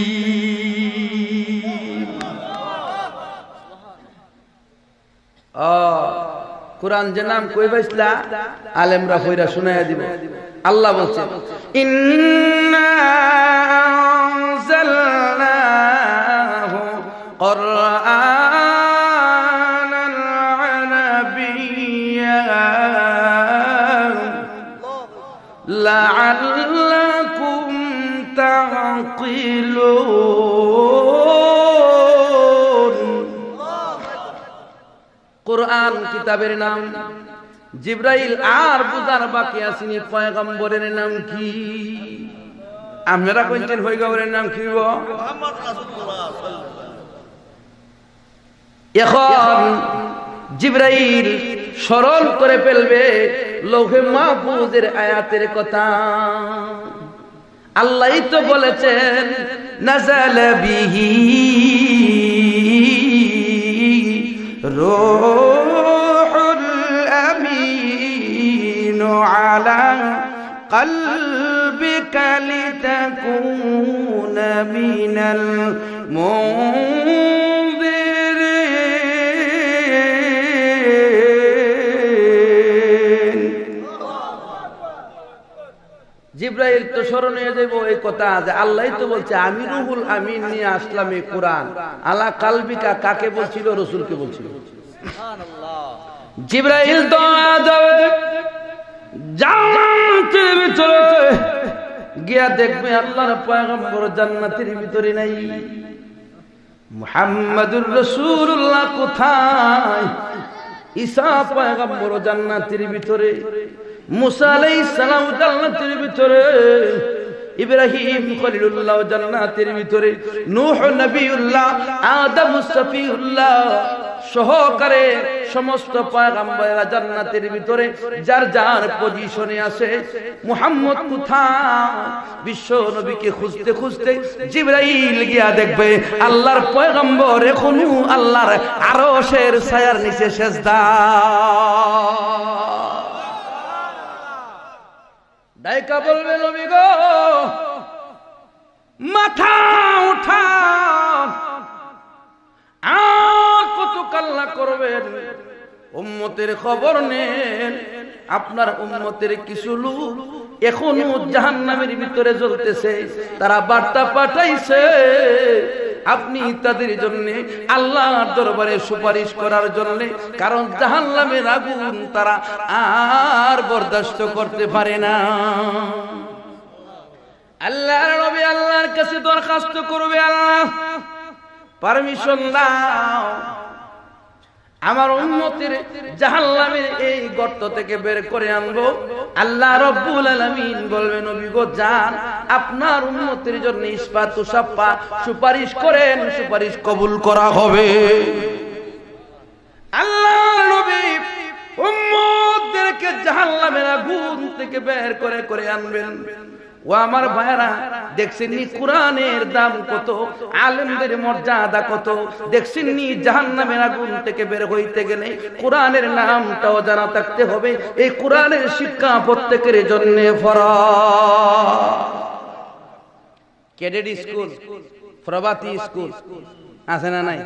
কোরআন যে নাম কই পাইছিলা আলেমরা কইরা শুনাইয়া দিব। আল্লাহ বলছে, ইন্না আনজালনাহু কুরআনান কোরআন, কিতাবের নাম। জিব্রাইল আর বাকি আসিনি পয়গম্বরের নাম কি? কইছেন পয়গম্বরের নাম কি? এখন জিব্রাইল স্মরণ করে ফেলবে লৌহে মাহফুজের আয়াতের কথা। আল্লাহই তো বলেছেন, নাজাল বিহি রূহুল আলা قلبك لتكون من المنذرين জিব্রাইল তো স্মরণ হয়ে যাইব এই কথা যে আল্লাহ তো বলছে আমি রুহুল আমিন নিয়ে আসলাম এই কোরআন আলা কালবিকা কাকে বলছিল রসুলকে বলছিল জিব্রাইল তো জান্নাতের ভিতরে গিয়া দেখবে আল্লাহর পয়গম্বর জান্নাতের ভিতরে নাই। মুহাম্মাদুর রাসূলুল্লাহ কোথায়? ঈসা পয়গম্বর জান্নাতের ভিতরে, মুসা আলাইহিস সালাম জান্নাতের ভিতরে, ইব্রাহিম খলিলুল্লাহ জান্নাতের ভিতরে, নূহ নবিউল্লাহ, আদম সফিউল্লাহ সহকারে সমস্ত পয়গম্বরেরা জান্নাতের ভিতরে, যার যার পজিশনে আছে। মুহাম্মদ কোথায়? বিশ্ব নবীকে খুঁজতে খুঁজতে জিবরাইল গিয়া দেখবে, আল্লাহর পয়গম্বর এখনও আল্লাহর আরশের ছায়ার নিচে সেজদা। ডাইকা বলবে, নবী গো, মাথা উঠা আর কাল্লা করবেন। উম্মতের খবর নেন। আপনার উম্মতের কিছু লোক এখনও জাহান্নামের ভিতরে জ্বলতেছে। তারা বার্তা পাঠাইছে। আপনি তাদের জন্য আল্লাহর দরবারে সুপারিশ করার জন্য, কারণ জাহান্নামের আগুন তারা আর বরদাস্ত করতে পারে না। আল্লাহর নবী আল্লাহর কাছে দরখাস্ত করবে আল্লাহ। পারমিশন দাও। আমার উন্নতির জাহান্নামের এই গর্ত থেকে বের করে আনব। আল্লাহ রব্বুল আলামিন বলবেন নবী গো, যান। আপনার উন্নতির জন্য ইস্পাত তুষাপ্পা সুপারিশ করেন, সুপারিশ কবুল করা হবে। আল্লাহ নবী উম্মতদেরকে জাহান্নামের আগুন থেকে বের করে করে আনবেন। ও আমার ভাইরা দেখছেন নি কোরআনের দাম কত, আলেমদের মর্যাদা কত দেখছেন নি জাহান্নামের আগুন থেকে বের হইতে গেলে কোরআনের নামটাও জানা থাকতে হবে, এই কোরআনের শিক্ষা প্রত্যেকের জন্য ক্যাডেট স্কুল, প্রভাতী স্কুল, আছে না নাই?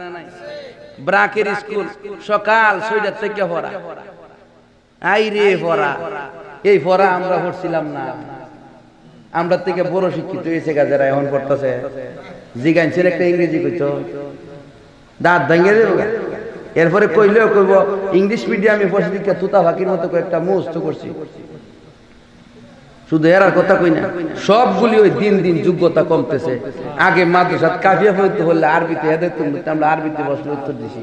ব্রাকের স্কুল, সকাল ছয়টার থেকে পড়া। আই রে পড়া, এই পড়া আমরা পড়ছিলাম না। আমরা থেকে বড় শিক্ষিত হয়েছে গাছেরা এখন পড়তেছে। জিগাইছেন একটা ইংরেজি কইতো। দাঁত ভেঙে দেব এরপরে কইলেও কইব, ইংলিশ মিডিয়ামে পড়ছি দিকে তুতা ফাঁকির মতো একটা মুস্ত করছি। শুধু এরার কথা কই না, সবগুলি ওই দিন দিন যোগ্যতা কমতেছে। আগে মাদ্রাসাত কাফিয়া পড়তে হলে আরবিতে তুমি আমরা আরবিতে বসলে উত্তর দিছি।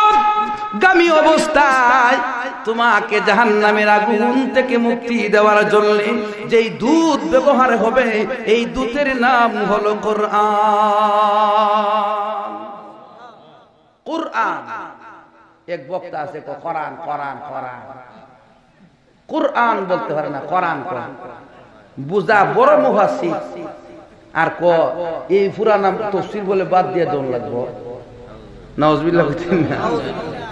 গামী অবস্থায় তোমাকে জাহান্নামের আগুন থেকে মুক্তি দেওয়ার জন্য যেই দুধ ব্যবহার হবে, এই দুধের নাম হলো কোরআন। কোরআন। এক বক্তা আছে কোরআন কোরআন কোরআন। কোরআন বলতে পারে না, কোরআন কোরআন। বুঝা বড় মুহাসি আর ক এই পুরানা তফসির বলে বাদ দিয়ে দৌড় লাগবো। নওয়াজবিল্লাহ বলছেন না।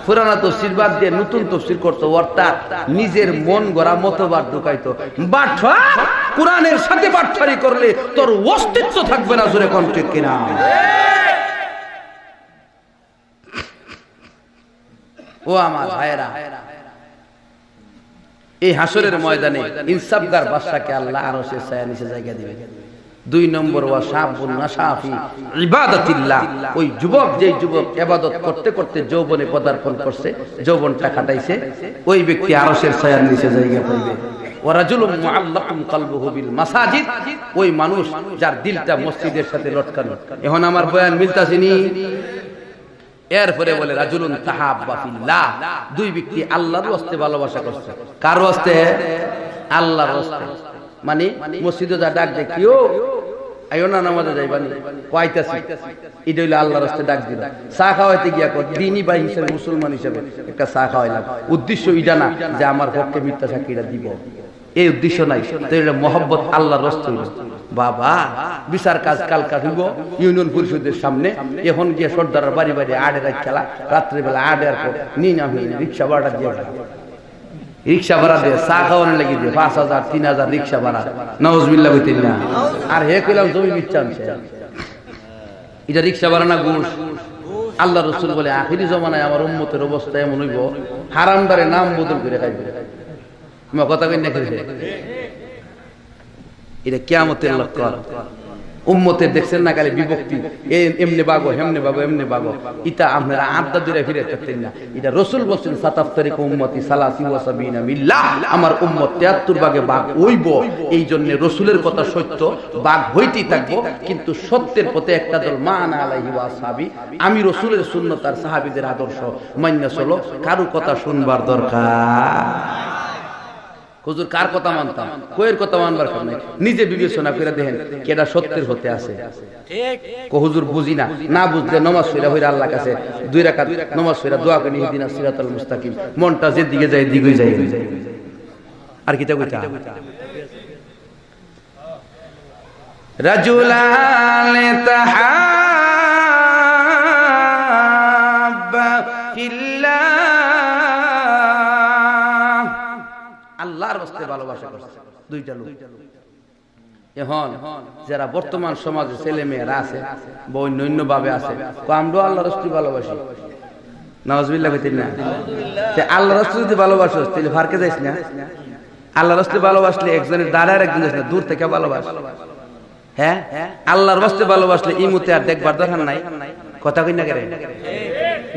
পুরানা তফসির বাদ দিয়ে নতুন তফসির করতো, অর্থাৎ নিজের মন গড়া মতবাদ ঢুকাইতো। কোরআনের সাথে বাটফারি করলে তোর অস্তিত্ব থাকবে না জোরে কম ঠিক কিনা? ও আমার ভাইয়েরা, এই হাসরের ময়দানে ইনসাফগার বাদশাকে আল্লাহ আরও সে ছায়া নিচে জায়গা দিবে। দুই নম্বর ওয়া নাশাফি, ইবাদাতিল্লাহ। ওই যুবক যেই যুবক ইবাদত করতে করতে যৌবনে পদার্পণ করছে যৌবনটা কাটাইছে ওই ব্যক্তি আরশের ছায়ার নিচে জায়গা পাইবে। ওয়ারাজুলুম মুআল্লাকুম কালবুহু বিল মাসাজিদ, ওই মানুষ যার দিলটা মসজিদের সাথে লটকানো। এখন আমার বয়ান মিলতাছিনি এরপরে বলে, রাজুলুন তাহাব্বা ফিল্লাহ। দুই ব্যক্তি আল্লাহর ওয়াস্তে ভালোবাসা করছে। কার ওয়াস্তে আল্লাহর ওয়াস্তে মানে মসজিদে যা ডাক দে কিও? না ডাক গিয়া হিসেবে, মুসলমান হিসেবে একটা উদ্দেশ্য যে আমার পক্ষে মিথ্যা সাক্ষীরা দিব। এই উদ্দেশ্য নাই। মহব্বত আল্লাহর বাবা, বিচার কাজ কাল কাটিব ইউনিয়ন পরিষদের সামনে। এখন গিয়ে সর্দার বাড়ি বাড়ি আড়ে রাত খেলা। রাত্রেবেলা পর নিন আমি রিক্সা ভাড়া দিয়ে রিক্সা ভাড়া দিয়ে চা খাওয়ানো লাগি দিয়ে পাঁচ হাজার, তিন হাজার রিক্সা ভাড়া। হইতেন না। আর হে কইলাম, জমি আনছে এটা রিক্সা ভাড়া না ঘুষ? আল্লাহ রসুল বলে, আখিরি জমানায় আমার উম্মতের অবস্থা এমন হইব হারামদারে নাম বদল করে খাইবে। কথা কই না এটা কেয়ামতের লক্ষণ উম্মতের দেখছেন না খালি বিভক্তি। এমনি বাগো, হেমনে বাগো, এমনি বাগো। ইটা আপনারা আড্ডা দূরে ফিরে থাকতেন না। এটা রসুল বলছেন, সাতাফতারিক উম্মতি সালাসি ওয়াসাবিনা মিল্লাহ। আমার উম্মত 73 ভাগে বাঘ হইব। এই জন্য রসুলের কথা সত্য বাঘ হইতেই থাকব। কিন্তু সত্যের পথে একটা দল মান আলাইহি ওয়াসাবি আমি রসুলের সুন্নত আর সাহাবীদের আদর্শ মান্য চলো। কারও কথা শুনবার দরকার। হুজুর কার কথা মানতাম? কয়ের কথা মানবার কারণ। নিজে বিবেচনা করে দেখেন কেডা সত্যের হতে আছে। কো হুজুর বুঝি না। না বুঝলে নমাজ সইরা হইরা আল্লাহ কাছে দুই রাকাত নমাজ সইরা দোয়া করে ইহদিনা সিরাতাল মুস্তাকিম। মনটা যে দিকে যায় দিকে যায়। আর কিতা কইতা? রাজুলান তাহাব্বা ভালোবাসা করছে। দুইটা লোক। এখন যারা বর্তমান সমাজে ছেলে মেয়েরা আছে বা অন্য অন্য ভাবে আছে। আমরাও আল্লাহ ভালোবাসি। নওয়াজবিল্লাহ কইতেন না। আল্লাহ যদি ভালোবাসো তাহলে ফারকে যাইস না। আল্লাহ ভালোবাসলে একজনের দাঁড়ায় একজন যাইস না দূর থেকে ভালোবাস। হ্যাঁ? আল্লাহর বাস্তে ভালোবাসলে ইমুতে আর দেখবার দরকার নাই। কথা কই না কেন?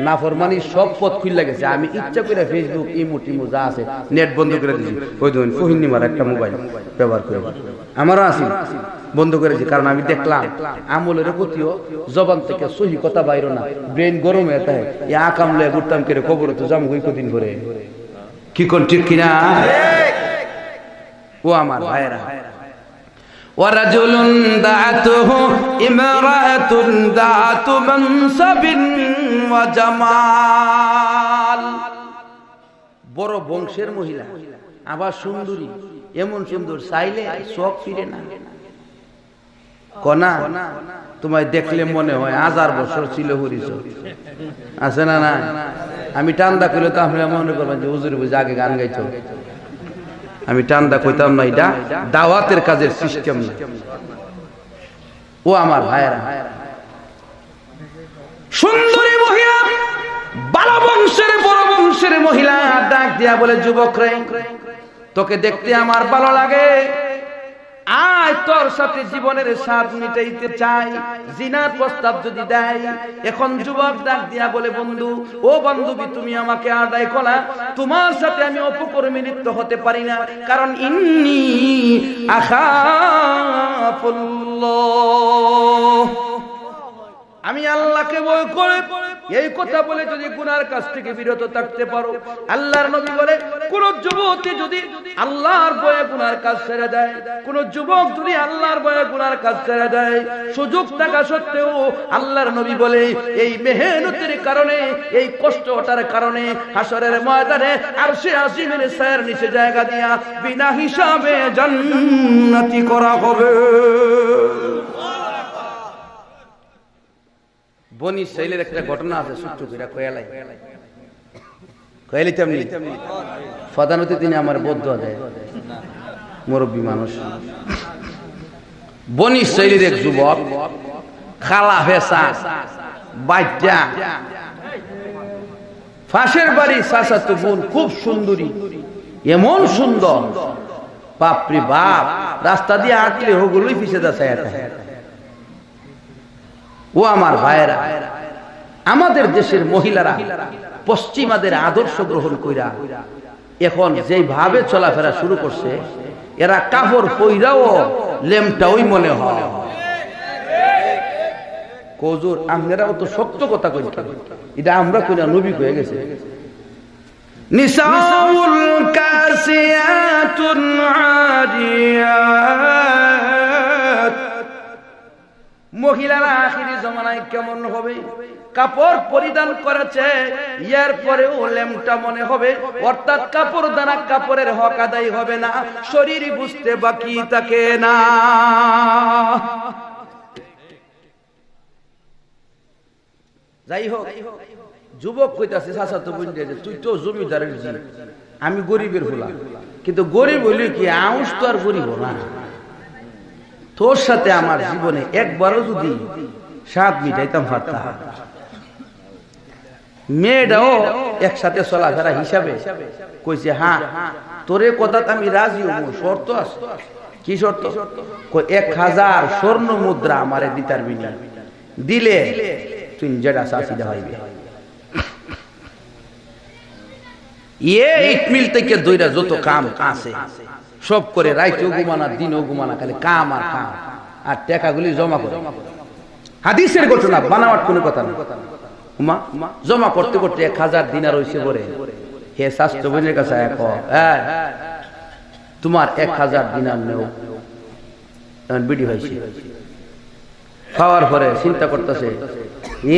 না ফরমানি সব পথ খুললে গেছে। আমি ইচ্ছা করে ফেসবুক ইমু টিমু যা আছে, নেট বন্ধ করে দিয়েছি ওই ধরুন ফহিনিমার একটা মোবাইল, ব্যবহার করে। আমারও আছি, বন্ধ করেছি কারণ আমি দেখলাম, আমলের প্রতিও জবান থেকে সহি কথা বাইর না। ব্রেন গরম হয়ে থাকে। এই আকামলে ঘুরতাম করে খবর তো জাম গই কদিন ভরে কি কোন ঠিক কিনা? ও আমার ভাইরা ورجل دعته امرأة ذات منصب وجمال বড় বংশের মহিলা আবার সুন্দরী এমন সুন্দর চাইলে চোখ ফিরে না কনা তোমায় দেখলে মনে হয় হাজার বছর ছিল হরিচ আছে না না আমি টান্দা করলে তো আপনারা মনে করবেন যে হুজুর বুঝে আগে গান গাইছো আমি টান্দা কইতাম না, এটা দাওয়াতের কাজের সিস্টেম না। ও আমার ভাইয়েরা। সুন্দরী মহিলা, বালা বংশের, বড় বংশের মহিলা, ডাক দিয়া বলে, যুবক রে, তোকে দেখতে আমার ভালো লাগে। আয় তোর সাথে জীবনের স্বাদ মিটাইতে চাই। জিনার প্রস্তাব যদি দেয়, এখন যুবক ডাক দিয়া বলে, বন্ধু, ও বান্ধবী, তুমি আমাকে আদায় কলা তোমার সাথে আমি অপকর্মী লিপ্ত হতে পারি না, কারণ ইন্নি আখাফুল্লাহ। আমি আল্লাহকে ভয় করে এই কথা বলে যদি গুনার কাছ থেকে বিরত থাকতে পারো। আল্লাহর নবী বলে, কোন যুবতী যদি আল্লাহর ভয়ে গুনার কাজ ছেড়ে দেয়, কোন যুবক যদি আল্লাহর ভয়ে গুনার কাজ ছেড়ে দেয়, সুযোগ থাকা সত্ত্বেও আল্লাহর নবী বলে, এই মেহনতের কারণে, এই কষ্ট কষ্টটার কারণে হাসরের ময়দানে আর সে আসিমের স্যার নিচে জায়গা দিয়া বিনা হিসাবে জান্নাতি করা হবে। বনি শৈলের একটা ঘটনা আছে ছোট্ট করে কয়ালাই। কয়ালি তেমনি ফদানতে তিনি আমার বদ্ধ দেয়। মুরব্বী মানুষ। বনি শৈলীর এক যুবক খালা ভেসা বাচ্চা ফাঁসের বাড়ি চাচাতো বোন খুব সুন্দরী এমন সুন্দর। বাপরে বাপ রাস্তা দিয়ে আটলে হোগুলোই পিছিয়ে এটা ও আমার ভাইয়েরা, আমাদের দেশের মহিলারা পশ্চিমাদের আদর্শ গ্রহণ কইরা, এখন যেই ভাবে চলাফেরা শুরু করছে, এরা কাপড় পইরাও লেমটা ওই মনে হয়। কজুর আমরাও তো সত্য কথা কই এটা আমরা কইরা নবী হয়ে গেছে। নিসাউল কাসিয়াতুন আদিয়াত মহিলারা আখিরি জমানায় কেমন হবে? কাপড় পরিধান করেছে ইয়ার পরেও লেমটা মনে হবে। অর্থাৎ কাপড় দ্বারা কাপড়ের হক আদায় হবে না, শরীর বুঝতে বাকি থাকে না। যাই হোক যুবক কইতাছে, চাচা, তো বুঝতে তুই তো জমিদারের জি। আমি গরিবের হলাম কিন্তু গরিব হইলে কি আউস তো আর গরিব না? তোর সাথে আমার জীবনে একবারও যদি স্বাদ মিটাইতাম পারতাম মেয়েটাও একসাথে চলাফেরা হিসাবে কইছে হ্যাঁ তোরে কথা আমি রাজি হব, শর্ত আছে। কি শর্ত? এক হাজার স্বর্ণ মুদ্রা আমারে দিতার বিনি। দিলে তুই যেটা চাষিটা হইবে। এ ইট মিল থেকে দইরা যত কাম আছে সব করে রাইতেও ঘুমানা দিনও ঘুমানা খালি কাম আর কাম। আর টাকাগুলি জমা করে। হাদিসের ঘটনা, বানাওয়ার কোনো কথা না। জমা করতে করতে এক হাজার দিনার হইছে পরে হে স্বাস্থ্য বোনের কাছে এক তোমার এক হাজার দিনার নেও। বিডি হয়েছে। খাওয়ার পরে চিন্তা করতেছে,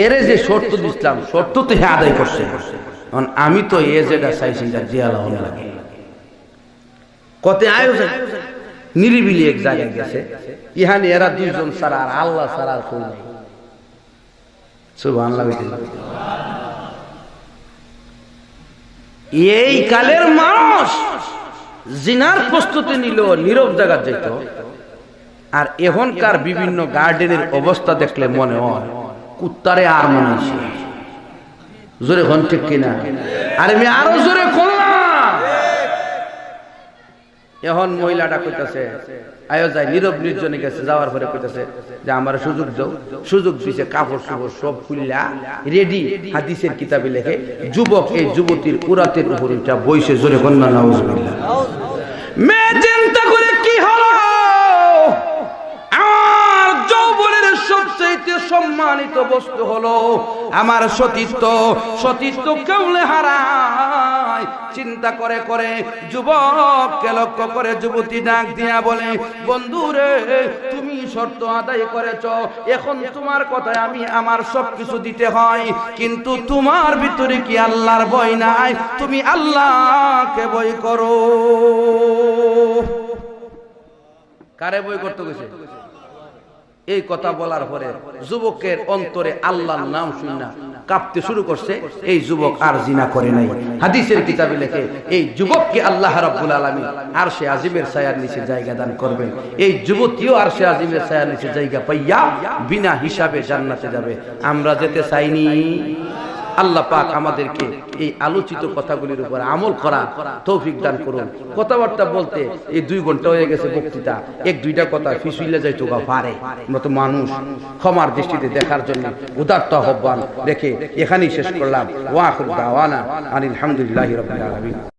এরে যে শর্ত দিছিলাম, শর্ত তো হে আদায় করছে। আমি তো এ যেটা চাইছি যা জিয়ালা লাগে। কতে আয়োজন। নিরিবিলি এক জায়গায় গেছে। ইহানি এরা দুইজন ছাড়া আর আল্লাহ ছাড়া আর কেউ এই কালের মানুষ জিনার প্রস্তুতি নিল, নীরব জায়গা যেত আর এখনকার বিভিন্ন গার্ডেনের অবস্থা দেখলে মনে হয়, কুত্তারে আর মনে হয়েছে জোরে হন ঠিক কিনা? আর আমি আরও জোরে করলাম এখন মহিলাটা কইতাছে, আয়ো যায় নীরব নির্জনে গেছে, যাওয়ার পরে কইতাছে যে আমার সুযোগ দাও, সুযোগ দিছে, কাপড় সুপড় সব খুললা রেডি হাদিসের কিতাবে লেখে, যুবক এই যুবতীর উরাতের উপর এটা বইসে জোরে কন্যা নাউজুবিল্লাহ। মেয়ে চিন্তা করে কি হলো? যৌবনের সবচেয়ে সম্মানিত বস্তু হলো আমার সতীত্ব। সতীত্ব কেউলে হারায়। চিন্তা করে করে যুবককে লক্ষ্য করে যুবতী ডাক দিয়া বলে বন্ধুরে তুমি শর্ত আদায় করেছ। এখন তোমার কথায় আমি আমার সব কিছু দিতে হয়। কিন্তু তোমার ভিতরে কি আল্লাহর ভয় নাই? তুমি আল্লাহকে ভয় করো। কারে বই করতে গেছে এই কথা বলার পরে যুবকের অন্তরে আল্লাহর নাম শুননা কাঁপতে শুরু করছে, এই যুবক আর জিনা করে নাই। হাদিসের কিতাবে লেখে, এই যুবককে আল্লাহ রাব্বুল আলামিন আর সে আজিমের ছায়ার নিচে জায়গা দান করবে এই যুবতীও আর সে আজিমের ছায়ার নিচে জায়গা পাইয়া বিনা হিসাবে জান্নাতে যাবে। আমরা যেতে চাইনি। আল্লাহ পাক আমাদেরকে এই আলোচিত কথাগুলির উপর আমল করা তৌফিক দান করুন। কথাবার্তা বলতে এই দুই ঘণ্টা হয়ে গেছে বক্তৃতা। এক দুইটা কথা ফিসুইলে যাই তোগা পারে মতো মানুষ। ক্ষমার দৃষ্টিতে দেখার জন্য উদাত্ত আহ্বান রেখে এখানেই শেষ করলাম। ওয়াকুল দাওয়ানা আনিল হামদুলিল্লাহি আলামিন।